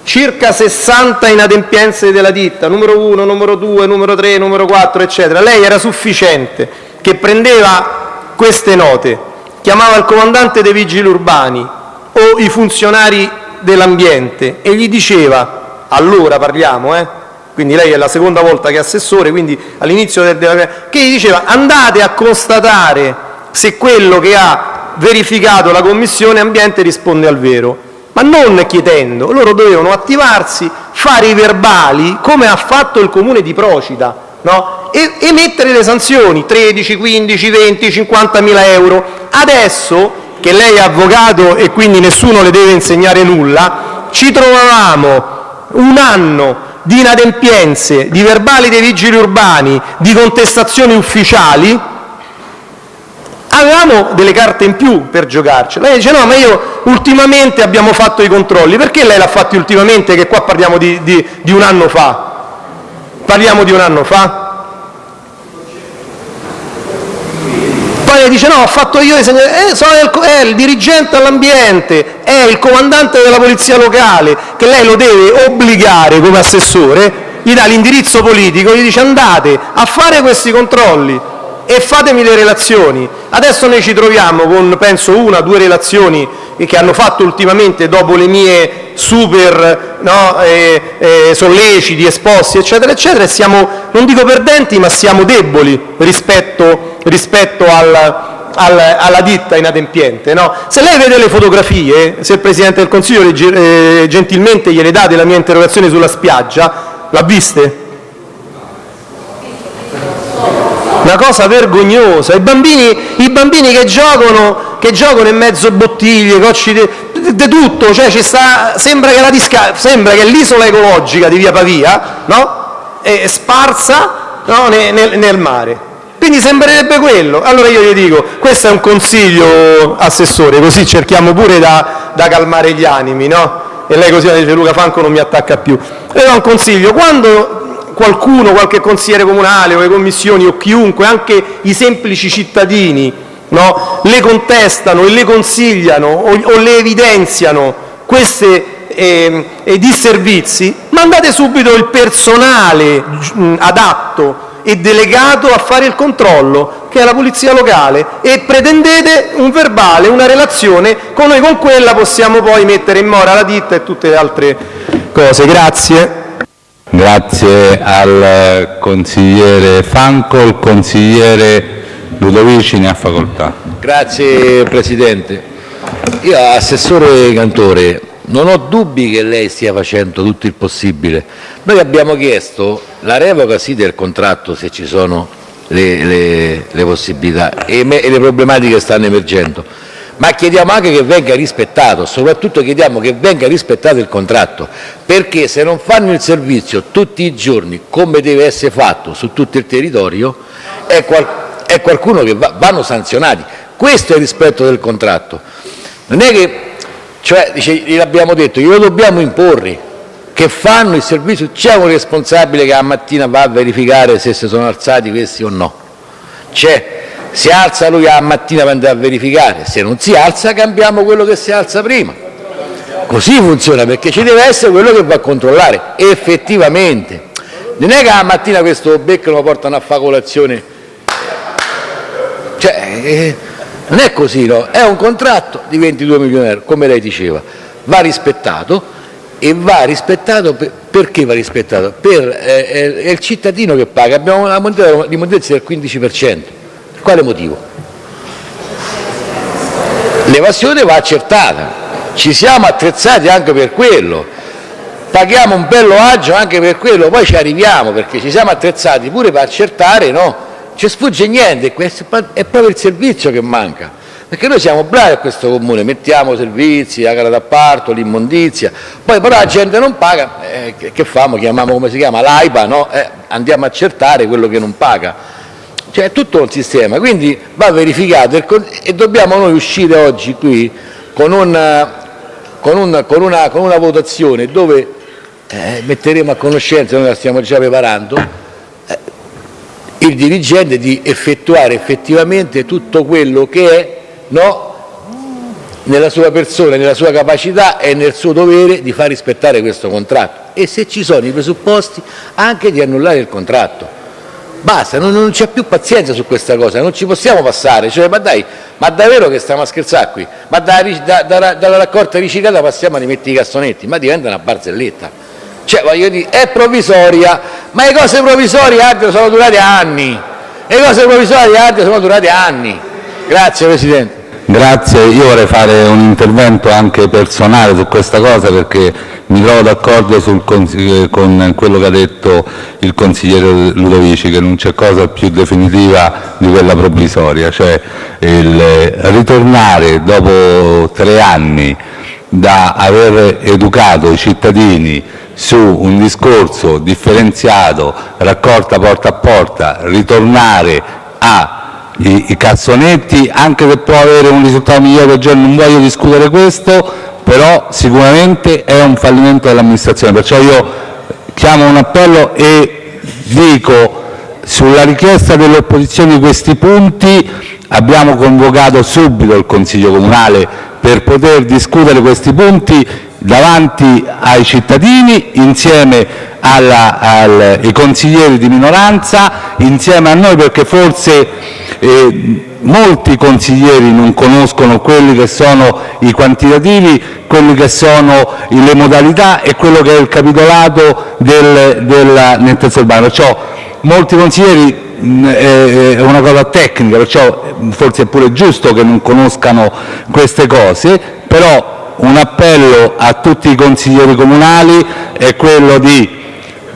circa 60 inadempienze della ditta, numero 1, numero 2, numero 3, numero 4, eccetera. Lei era sufficiente che prendeva queste note, chiamava il comandante dei vigili urbani o i funzionari dell'ambiente e gli diceva, allora parliamo, eh? quindi lei è la seconda volta che è assessore, quindi all'inizio del, della, che gli diceva andate a constatare se quello che ha verificato la Commissione Ambiente risponde al vero ma non chiedendo, loro dovevano attivarsi, fare i verbali come ha fatto il comune di Procida no? e, e mettere le sanzioni 13, 15, 20, 50 mila euro. Adesso che lei è avvocato e quindi nessuno le deve insegnare nulla, ci trovavamo un anno di inadempienze, di verbali dei vigili urbani, di contestazioni ufficiali avevamo delle carte in più per giocarci. Lei dice no, ma io ultimamente abbiamo fatto i controlli. Perché lei l'ha fatti ultimamente che qua parliamo di, di- di un anno fa? Parliamo di un anno fa? Poi dice no, ho fatto io i segnali, eh, è il dirigente all'ambiente, è il comandante della polizia locale, che lei lo deve obbligare come assessore, gli dà l'indirizzo politico, gli dice andate a fare questi controlli e fatemi le relazioni. Adesso noi ci troviamo con, penso, una o due relazioni che hanno fatto ultimamente dopo le mie super no, eh, eh, solleciti, esposti, eccetera, eccetera, e siamo, non dico perdenti, ma siamo deboli rispetto, rispetto al, al, alla ditta inadempiente. No? Se lei vede le fotografie, se il Presidente del Consiglio eh, gentilmente gliele dà della mia interrogazione sulla spiaggia, l'ha viste? una cosa vergognosa. I bambini, i bambini che, giocano, che giocano in mezzo a bottiglie, cocci di tutto, cioè ci sta, sembra che, disca, l'isola ecologica di via Pavia no? è sparsa no? nel, nel mare. Quindi sembrerebbe quello. Allora io gli dico, questo è un consiglio, Assessore, così cerchiamo pure da, da calmare gli animi, no? E lei così dice Luca Franco non mi attacca più. Le do un consiglio, quando qualcuno, qualche consigliere comunale o le commissioni o chiunque, anche i semplici cittadini, no, le contestano e le consigliano o, o le evidenziano questi eh, disservizi, mandate subito il personale mh, adatto e delegato a fare il controllo, che è la polizia locale, e pretendete un verbale, una relazione, con noi con quella possiamo poi mettere in mora la ditta e tutte le altre cose. Grazie. Grazie al consigliere Franco. Il consigliere Ludovici ne ha facoltà. Grazie Presidente. Io, Assessore Cantore, non ho dubbi che lei stia facendo tutto il possibile. Noi abbiamo chiesto la revoca sì del contratto se ci sono le, le, le possibilità e, me, e le problematiche stanno emergendo ma chiediamo anche che venga rispettato, soprattutto chiediamo che venga rispettato il contratto, perché se non fanno il servizio tutti i giorni come deve essere fatto su tutto il territorio è, qual è qualcuno che va, vanno sanzionati. Questo è il rispetto del contratto. Non è che, cioè, dice, gliel'abbiamo detto, glielo dobbiamo imporre, che fanno il servizio, c'è un responsabile che la mattina va a verificare se si sono alzati questi o no. C'è si alza lui la mattina per andare a verificare, se non si alza cambiamo quello che si alza prima. Così funziona, perché ci deve essere quello che va a controllare, effettivamente. Non è che la mattina questo becco lo portano a fare colazione. Cioè, eh, non è così, no? È un contratto di 22 milioni di euro, come lei diceva, va rispettato e va rispettato per, perché va rispettato? Per, eh, è il cittadino che paga, abbiamo una moneta di mondezza del 15%. Quale motivo? L'evasione va accertata, ci siamo attrezzati anche per quello, paghiamo un bello agio anche per quello, poi ci arriviamo perché ci siamo attrezzati pure per accertare, no? Ci sfugge niente, è proprio il servizio che manca. Perché noi siamo bravi a questo comune, mettiamo servizi, la gara d'appalto, l'immondizia, poi però la gente non paga, eh, che famo? Chiamiamo come si chiama? L'AIPA, no? Eh, andiamo a accertare quello che non paga. Cioè è tutto un sistema, quindi va verificato e dobbiamo noi uscire oggi qui con una, con una, con una, con una votazione dove eh, metteremo a conoscenza, noi la stiamo già preparando, il dirigente di effettuare effettivamente tutto quello che è no, nella sua persona, nella sua capacità e nel suo dovere di far rispettare questo contratto e se ci sono i presupposti anche di annullare il contratto. Basta, non, non c'è più pazienza su questa cosa, non ci possiamo passare. Cioè, ma dai, ma davvero che stiamo a scherzare qui? Ma da, da, da, dalla raccolta riciclata passiamo a rimettere i cassonetti, ma diventa una barzelletta. Cioè, voglio dire, è provvisoria, ma le cose provvisorie altro sono durate anni. Le cose provvisorie altro sono durate anni. Grazie Presidente. Grazie, io vorrei fare un intervento anche personale su questa cosa perché mi trovo d'accordo con quello che ha detto il consigliere Ludovici, che non c'è cosa più definitiva di quella provvisoria, cioè il ritornare dopo tre anni da aver educato i cittadini su un discorso differenziato, raccolta porta a porta, ritornare a i, i cassonetti, anche se può avere un risultato migliore non voglio discutere questo, però sicuramente è un fallimento dell'amministrazione. Perciò io chiamo un appello e dico, sulla richiesta dell'opposizione di questi punti abbiamo convocato subito il Consiglio comunale per poter discutere questi punti davanti ai cittadini, insieme ai consiglieri di minoranza, insieme a noi, perché forse eh, molti consiglieri non conoscono quelli che sono i quantitativi, quelli che sono le modalità e quello che è il capitolato del, della nettezza urbana. Perciò molti consiglieri è una cosa tecnica, perciò forse è pure giusto che non conoscano queste cose, però un appello a tutti i consiglieri comunali è quello di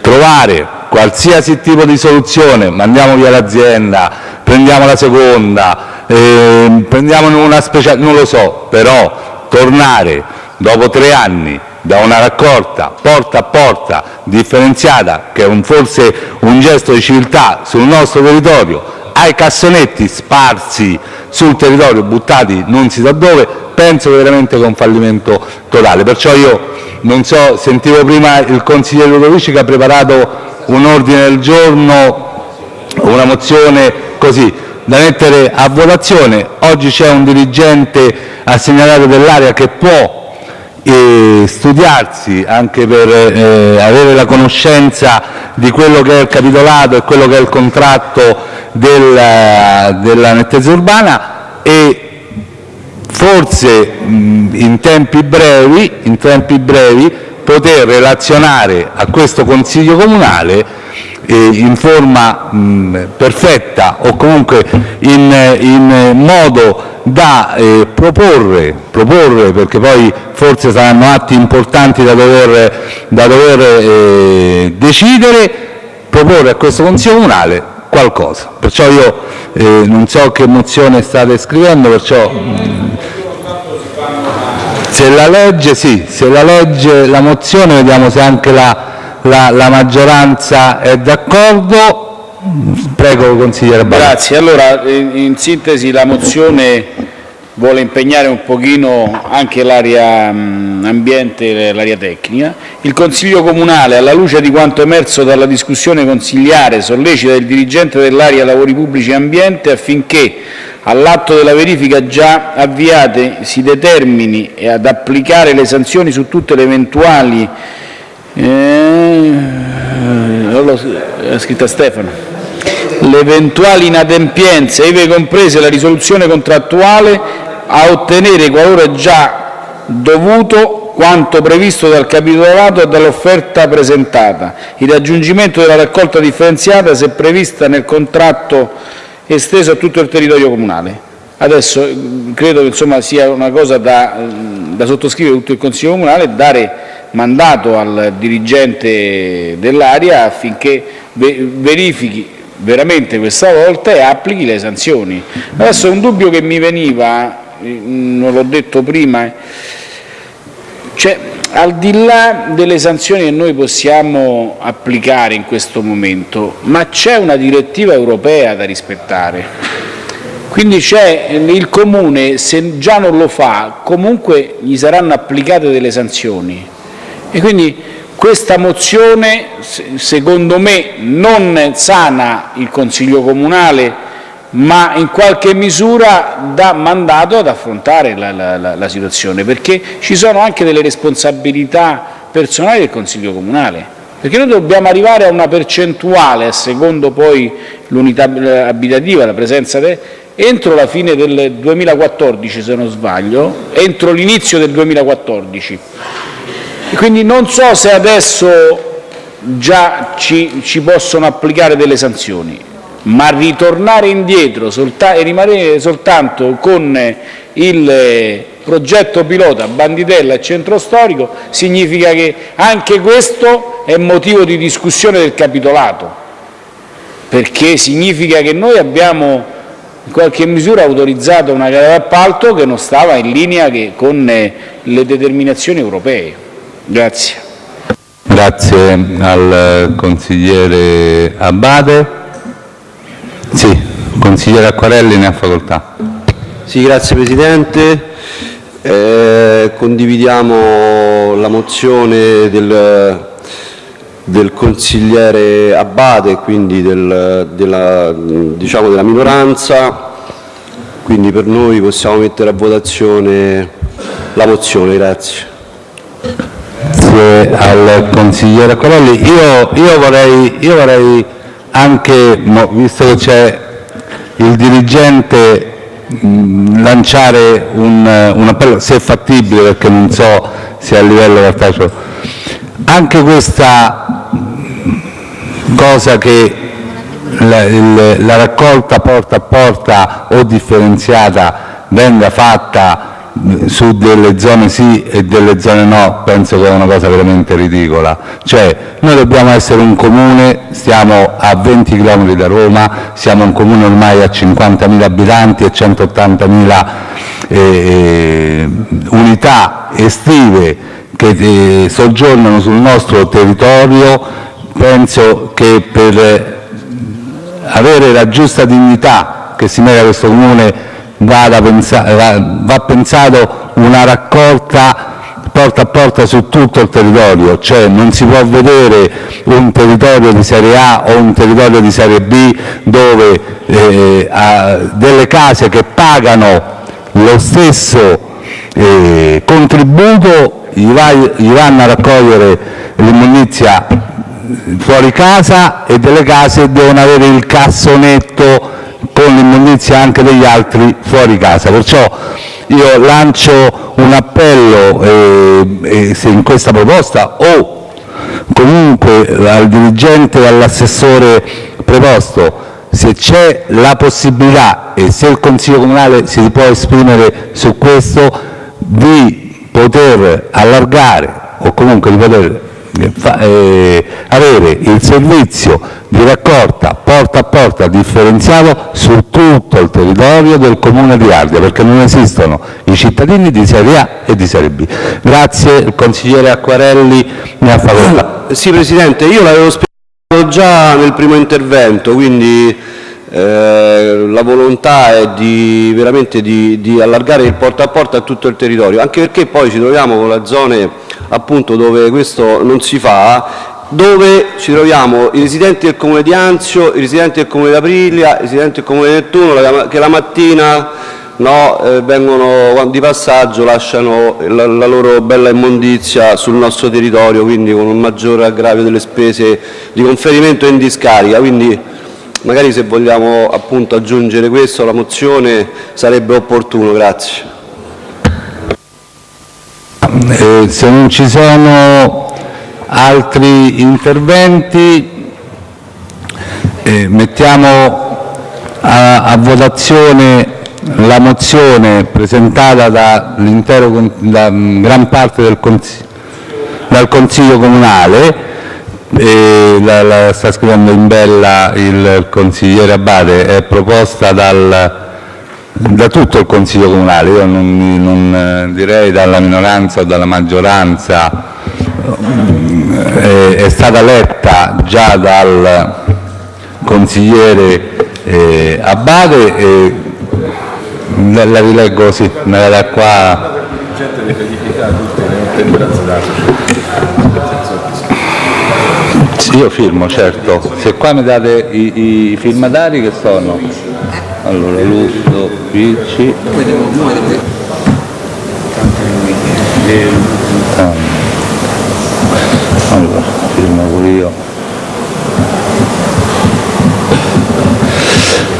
trovare qualsiasi tipo di soluzione, mandiamo via l'azienda, prendiamo la seconda, eh, prendiamo una speciale, non lo so, però tornare dopo tre anni da una raccolta porta a porta differenziata, che è forse un gesto di civiltà sul nostro territorio, ai cassonetti sparsi sul territorio, buttati non si sa dove, penso veramente che è un fallimento totale. Perciò io non so, sentivo prima il consigliere Ludovici che ha preparato un ordine del giorno, una mozione così da mettere a votazione. Oggi c'è un dirigente assegnato dell'area che può studiarsi anche per eh, avere la conoscenza di quello che è il capitolato e quello che è il contratto della, nettezza urbana e forse in, tempi brevi, in tempi brevi poter relazionare a questo Consiglio comunale in forma mh, perfetta o comunque in, modo da eh, proporre, perché poi forse saranno atti importanti da dover, da dover eh, decidere, proporre a questo Consiglio comunale qualcosa. Perciò io eh, non so che mozione state scrivendo, perciò se la legge, sì, se la legge la mozione vediamo se anche la, la, la maggioranza è d'accordo. Prego, consigliere Barra. Grazie. Allora, in sintesi, la mozione vuole impegnare un pochino anche l'area ambiente e l'area tecnica. Il Consiglio Comunale, alla luce di quanto emerso dalla discussione consigliare, sollecita il dirigente dell'area lavori pubblici e ambiente affinché all'atto della verifica già avviate si determini ad applicare le sanzioni su tutte le eventuali eh, scritta Stefano, le eventuali inadempienze, ivi comprese la risoluzione contrattuale, a ottenere, qualora già dovuto, quanto previsto dal capitolato e dall'offerta presentata, il raggiungimento della raccolta differenziata se prevista nel contratto esteso a tutto il territorio comunale. Adesso credo che insomma, sia una cosa da, da sottoscrivere tutto il Consiglio comunale dare mandato al dirigente dell'area affinché verifichi veramente questa volta e applichi le sanzioni. Adesso un dubbio che mi veniva, non l'ho detto prima, cioè, al di là delle sanzioni che noi possiamo applicare in questo momento, ma c'è una direttiva europea da rispettare. Quindi c'è il Comune, se già non lo fa, comunque gli saranno applicate delle sanzioni. E quindi questa mozione, secondo me, non sana il Consiglio comunale ma in qualche misura dà mandato ad affrontare la, la, la situazione, perché ci sono anche delle responsabilità personali del Consiglio comunale. Perché noi dobbiamo arrivare a una percentuale, secondo poi l'unità abitativa, la presenza de, entro la fine del 2014, se non sbaglio, entro l'inizio del 2014. Quindi non so se adesso già ci, ci possono applicare delle sanzioni ma ritornare indietro e rimanere soltanto con il progetto pilota Banditella e Centro Storico significa che anche questo è motivo di discussione del capitolato, perché significa che noi abbiamo in qualche misura autorizzato una gara d'appalto che non stava in linea con le determinazioni europee. Grazie. Grazie al consigliere Abate. Sì, consigliere Acquarelli ne ha facoltà. Sì, grazie Presidente. Eh, condividiamo la mozione del, del consigliere Abbate, quindi del, della, diciamo della minoranza, quindi per noi possiamo mettere a votazione la mozione. Grazie. Grazie al consigliere Corelli. Io, io, vorrei, io vorrei anche, visto che c'è il dirigente, lanciare un, un, appello, se è fattibile, perché non so se a livello cartaceo, anche questa cosa che la, il, la raccolta porta a porta o differenziata venga fatta su delle zone sì e delle zone no, penso che è una cosa veramente ridicola. Cioè, noi dobbiamo essere un comune, stiamo a 20 km da Roma, siamo un comune ormai a 50.000 abitanti e 180.000 eh, unità estive che eh, soggiornano sul nostro territorio, penso che per avere la giusta dignità che si merita questo comune va pensato una raccolta porta a porta su tutto il territorio, cioè non si può vedere un territorio di serie A o un territorio di serie B dove eh, delle case che pagano lo stesso eh, contributo gli, vai, gli vanno a raccogliere l'immondizia fuori casa e delle case devono avere il cassonetto con l'immondizia anche degli altri fuori casa. Perciò io lancio un appello eh, eh, se in questa proposta o comunque al dirigente e all'assessore preposto se c'è la possibilità e se il Consiglio Comunale si può esprimere su questo di poter allargare o comunque di poter eh, avere il servizio di raccolta porta a porta differenziato su tutto il territorio del Comune di Ardea, perché non esistono i cittadini di serie A e di serie B. Grazie, il consigliere Acquarelli ne ha facoltà. Sì, Presidente, io l'avevo spiegato già nel primo intervento, quindi eh, la volontà è di, veramente di, di allargare il porta a porta a tutto il territorio, anche perché poi ci troviamo con le zone appunto dove questo non si fa dove ci troviamo i residenti del comune di Anzio, i residenti del comune di Aprilia, i residenti del comune di Nettuno che la mattina no, eh, vengono di passaggio, lasciano la, la, loro bella immondizia sul nostro territorio, quindi con un maggiore aggravio delle spese di conferimento in discarica. Quindi magari se vogliamo appunto aggiungere questo alla mozione sarebbe opportuno. Grazie. Eh, se non ci sono altri interventi eh, mettiamo a, a, votazione la mozione presentata dall'intero da gran parte del consiglio, dal Consiglio Comunale la, la, sta scrivendo in bella il consigliere Abate, è proposta dal da tutto il Consiglio comunale, io non, non eh, direi dalla minoranza o dalla maggioranza, è, è stata letta già dal consigliere eh, Abate e la rileggo così, me la da qua. Io firmo, certo. Se qua mi date i, i firmatari che sono? Allora, Lusso, Ricci. Allora, firmo pure io.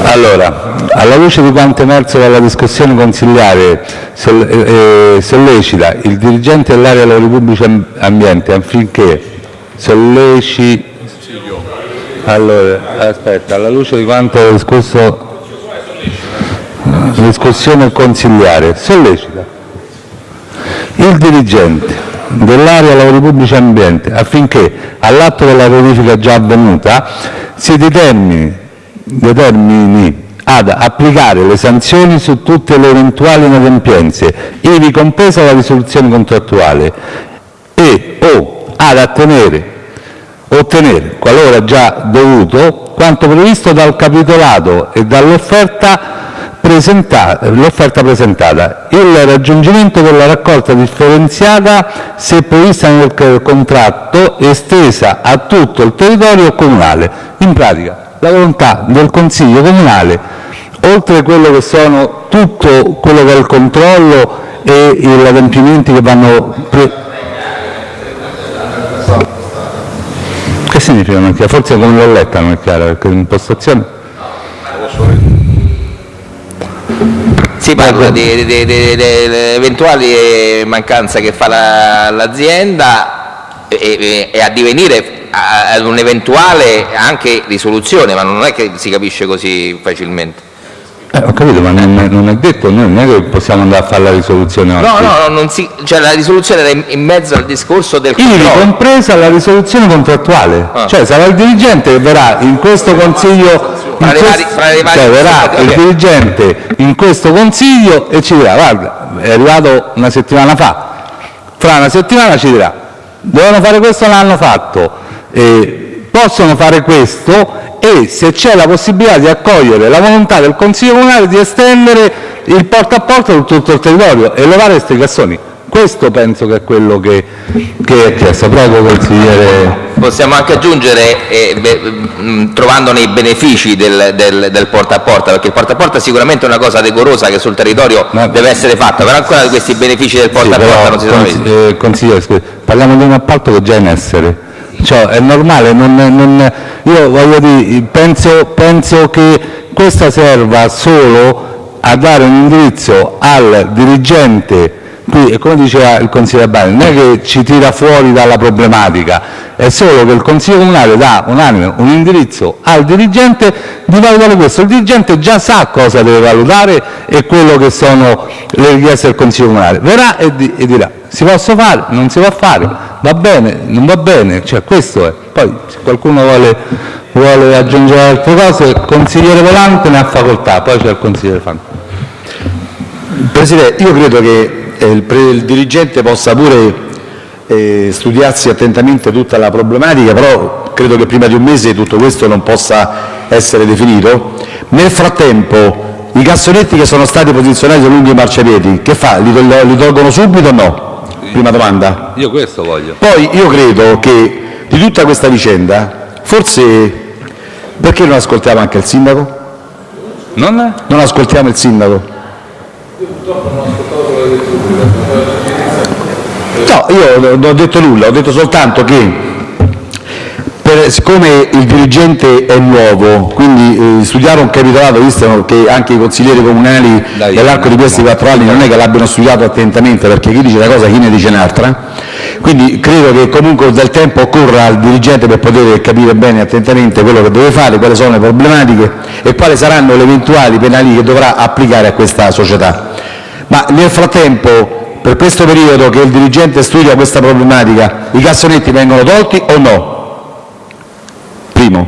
Allora, alla luce di quanto emerso dalla discussione consigliare, eh, sollecita il dirigente dell'area dei lavori pubblici ambiente affinché solleciti allora, aspetta, alla luce di quanto discusso discussione consigliare sollecita il dirigente dell'area lavori pubblici ambiente affinché all'atto della verifica già avvenuta si determini, determini ad applicare le sanzioni su tutte le eventuali inadempienze, ivi compresa la risoluzione contrattuale, e o ad attenere, ottenere, qualora già dovuto, quanto previsto dal capitolato e dall'offerta presentata- presentata. Il raggiungimento della raccolta differenziata, se prevista nel contratto, estesa a tutto il territorio comunale. In pratica, la volontà del Consiglio comunale, oltre quello che sono tutto quello che è il controllo e gli adempimenti che vanno... pre- Che significa non è chiaro? Forse come l'ho letta non è chiara, perché l'impostazione... Si parla di, di- eventuali mancanze che fa la- l'azienda e, e- e a- ad un'eventuale anche risoluzione, ma non è che si capisce così facilmente. Eh, ho capito, ma non è, non è detto, noi non è che possiamo andare a fare la risoluzione oggi. No, no, no, non si, cioè la risoluzione era in, in mezzo al discorso del Ivi controllo. compresa la risoluzione contrattuale, Ah. cioè sarà il dirigente che verrà in questo consiglio, in Fra le quest- vari- varie cioè verrà il dirigente in questo consiglio e ci dirà, guarda, è arrivato una settimana fa, fra una settimana ci dirà, dovevano fare questo, l'hanno fatto, eh, possono fare questo e se c'è la possibilità di accogliere la volontà del Consiglio Comunale di estendere il porta a porta su tutto il territorio e levare questi cassoni. Questo penso che è quello che, che è chiesto. Prego, consigliere. Possiamo anche aggiungere, eh, beh, mh, trovandone i benefici del, del- del porta a porta, perché il porta a porta è sicuramente una cosa decorosa che sul territorio Ma- deve essere fatta, però ancora questi benefici del porta a Sì, porta però, non si sono consi- visti. eh, consigliere, parliamo di un appalto che è già in essere. Cioè, è normale, non- non- io voglio dire, penso, penso che questa serva solo a dare un indirizzo al dirigente, qui, e come diceva il consigliere Bani, non è che ci tira fuori dalla problematica, è solo che il Consiglio Comunale dà unanime un indirizzo al dirigente di valutare questo. Il dirigente già sa cosa deve valutare e quello che sono le richieste del Consiglio Comunale. Verrà e, di- e dirà si posso fare, non si può fare, va bene, non va bene, cioè questo è. Poi se qualcuno vuole, vuole aggiungere altre cose, il consigliere Volante ne ha facoltà, poi c'è il consigliere Fanti. Presidente, io credo che eh, il, il dirigente possa pure eh, studiarsi attentamente tutta la problematica, però credo che prima di un mese tutto questo non possa essere definito. Nel frattempo, i cassonetti che sono stati posizionati lungo i marciapiedi, che fa? Li, tol- li tolgono subito o no? Prima domanda. Io questo voglio. Poi io credo che di tutta questa vicenda, forse perché non ascoltiamo anche il sindaco? Non? Non ascoltiamo il sindaco? No, io non ho detto nulla, ho detto soltanto che siccome il dirigente è nuovo, quindi eh, studiare un capitolato, visto che anche i consiglieri comunali nell'arco di questi quattro anni non è che l'abbiano studiato attentamente, perché chi dice una cosa chi ne dice un'altra, quindi credo che comunque del tempo occorra al dirigente per poter capire bene attentamente quello che deve fare, quali sono le problematiche e quali saranno le eventuali penali che dovrà applicare a questa società. Ma nel frattempo, per questo periodo che il dirigente studia questa problematica, i cassonetti vengono tolti o no? Primo.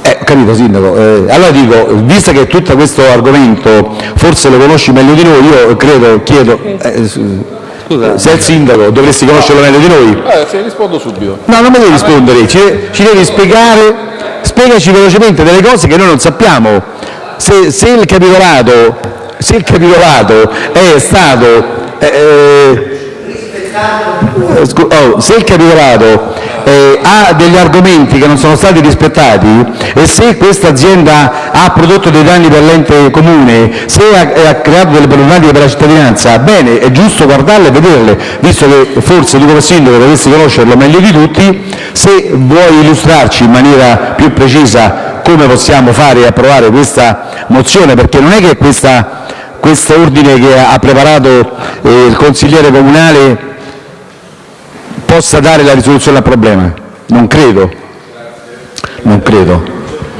Eh, ho capito Sindaco, Eh, allora dico, visto che tutto questo argomento forse lo conosci meglio di noi, io credo, chiedo, eh, s- se è il Sindaco dovresti conoscerlo meglio di noi. Eh, se rispondo subito. No, non mi devi rispondere, ci, ci devi spiegare, spiegaci velocemente delle cose che noi non sappiamo. Se, se il capitolato, se il capitolato è stato... eh, eh, oh, se il capitolato eh, ha degli argomenti che non sono stati rispettati e se questa azienda ha prodotto dei danni per l'ente comune, se ha, ha creato delle problematiche per la cittadinanza, bene, è giusto guardarle e vederle, visto che forse tu come sindaco dovresti conoscerlo meglio di tutti, se vuoi illustrarci in maniera più precisa come possiamo fare e approvare questa mozione, perché non è che questa, questo ordine che ha preparato eh, il consigliere comunale possa dare la risoluzione al problema. Non credo. Non credo.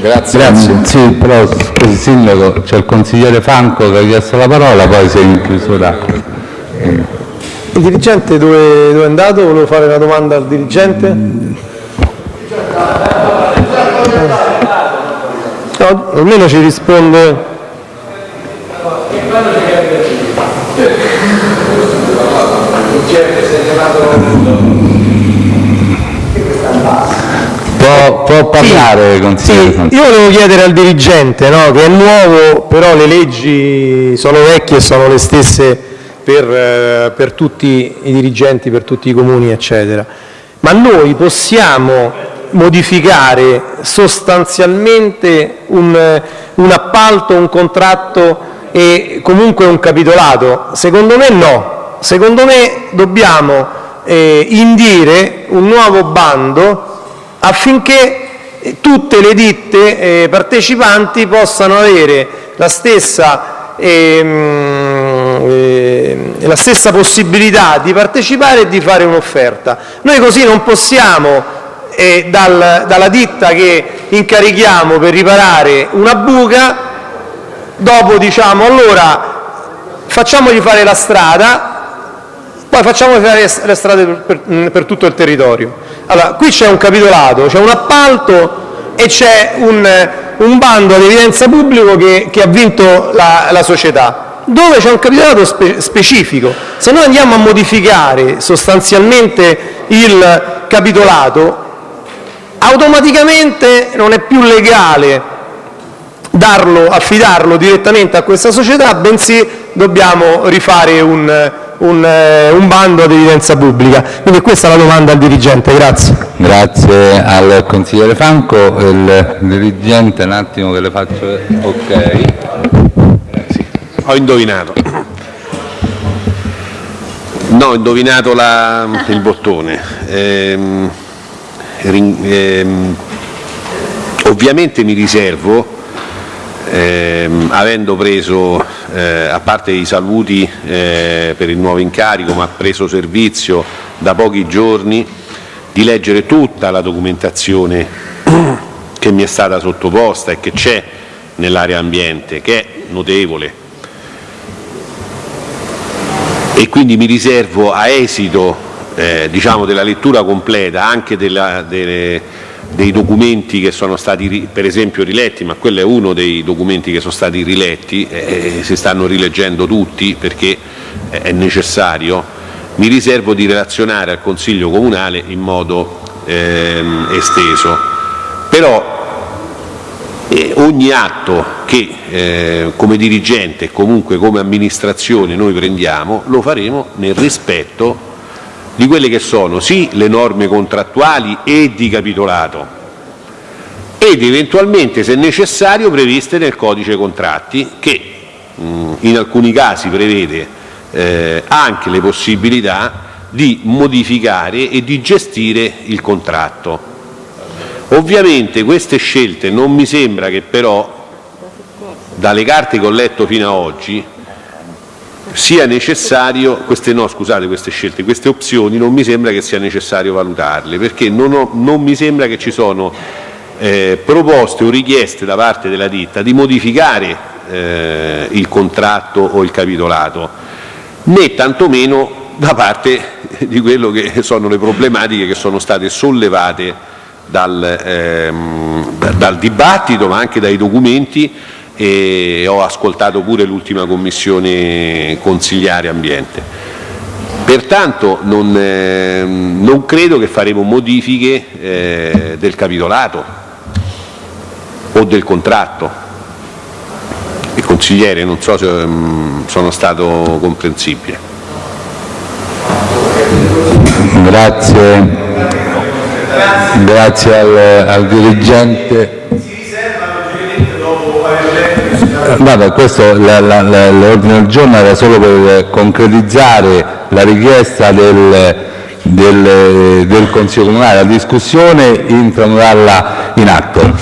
Grazie. Grazie. Sì, però scusi Sindaco, c'è il consigliere Franco che ha chiesto la parola, poi sei in chiusura. Il dirigente dove, dove è andato? Volevo fare una domanda al dirigente. No, almeno ci risponde. Può, può parlare, consigliere Sì, io volevo chiedere al dirigente, no, che è nuovo, però le leggi sono vecchie e sono le stesse per, eh, per tutti i dirigenti, per tutti i comuni, eccetera. Ma noi possiamo modificare sostanzialmente un, un appalto, un contratto e comunque un capitolato? Secondo me no. Secondo me dobbiamo eh, indire un nuovo bando affinché tutte le ditte eh, partecipanti possano avere la stessa, ehm, eh, la stessa possibilità di partecipare e di fare un'offerta. Noi così non possiamo, eh, dal- dalla ditta che incarichiamo per riparare una buca, dopo diciamo allora facciamogli fare la strada, poi facciamo fare le strade per tutto il territorio. Allora, qui c'è un capitolato, c'è un appalto e c'è un, un bando ad evidenza pubblico che, che ha vinto la, la società, dove c'è un capitolato spe- specifico. Se noi andiamo a modificare sostanzialmente il capitolato, automaticamente non è più legale darlo, affidarlo direttamente a questa società, bensì dobbiamo rifare un, un, eh, un bando ad evidenza pubblica. Quindi questa è la domanda al dirigente, grazie. Grazie al consigliere Franco. Il dirigente, un attimo che le faccio... Ok. Ho indovinato. No, ho indovinato la- il bottone. Ehm, ehm, ovviamente mi riservo, ehm, avendo preso, eh, a parte i saluti eh, per il nuovo incarico, ma preso servizio da pochi giorni, di leggere tutta la documentazione [clears throat] che mi è stata sottoposta e che c'è nell'area ambiente, che è notevole. E quindi mi riservo a esito eh, diciamo della lettura completa anche della- delle- dei documenti che sono stati per esempio riletti, ma quello è uno dei documenti che sono stati riletti, eh, si stanno rileggendo tutti perché è necessario, mi riservo di relazionare al Consiglio Comunale in modo ehm, esteso. Però e ogni atto che eh, come dirigente e comunque come amministrazione noi prendiamo lo faremo nel rispetto di quelle che sono sì le norme contrattuali e di capitolato ed eventualmente se necessario previste nel codice contratti che mh, in alcuni casi prevede eh, anche le possibilità di modificare e di gestire il contratto. Ovviamente queste scelte non mi sembra che però, dalle carte che ho letto fino a oggi, sia necessario, queste no scusate queste scelte, queste opzioni non mi sembra che sia necessario valutarle, perché non, ho- non mi sembra che ci sono eh, proposte o richieste da parte della ditta di modificare eh, il contratto o il capitolato, né tantomeno da parte di quello che sono le problematiche che sono state sollevate dal, ehm, da- dal dibattito ma anche dai documenti e ho ascoltato pure l'ultima commissione consigliare ambiente. Pertanto non, ehm, non credo che faremo modifiche eh, del capitolato o del contratto. Il consigliere, non so se ehm, sono stato comprensibile. Grazie. Grazie al, al dirigente. Eh, Vabbè, questo la- la- la- l'ordine del giorno era solo per concretizzare la richiesta del, Consiglio Comunale. La discussione, intramutarla in atto.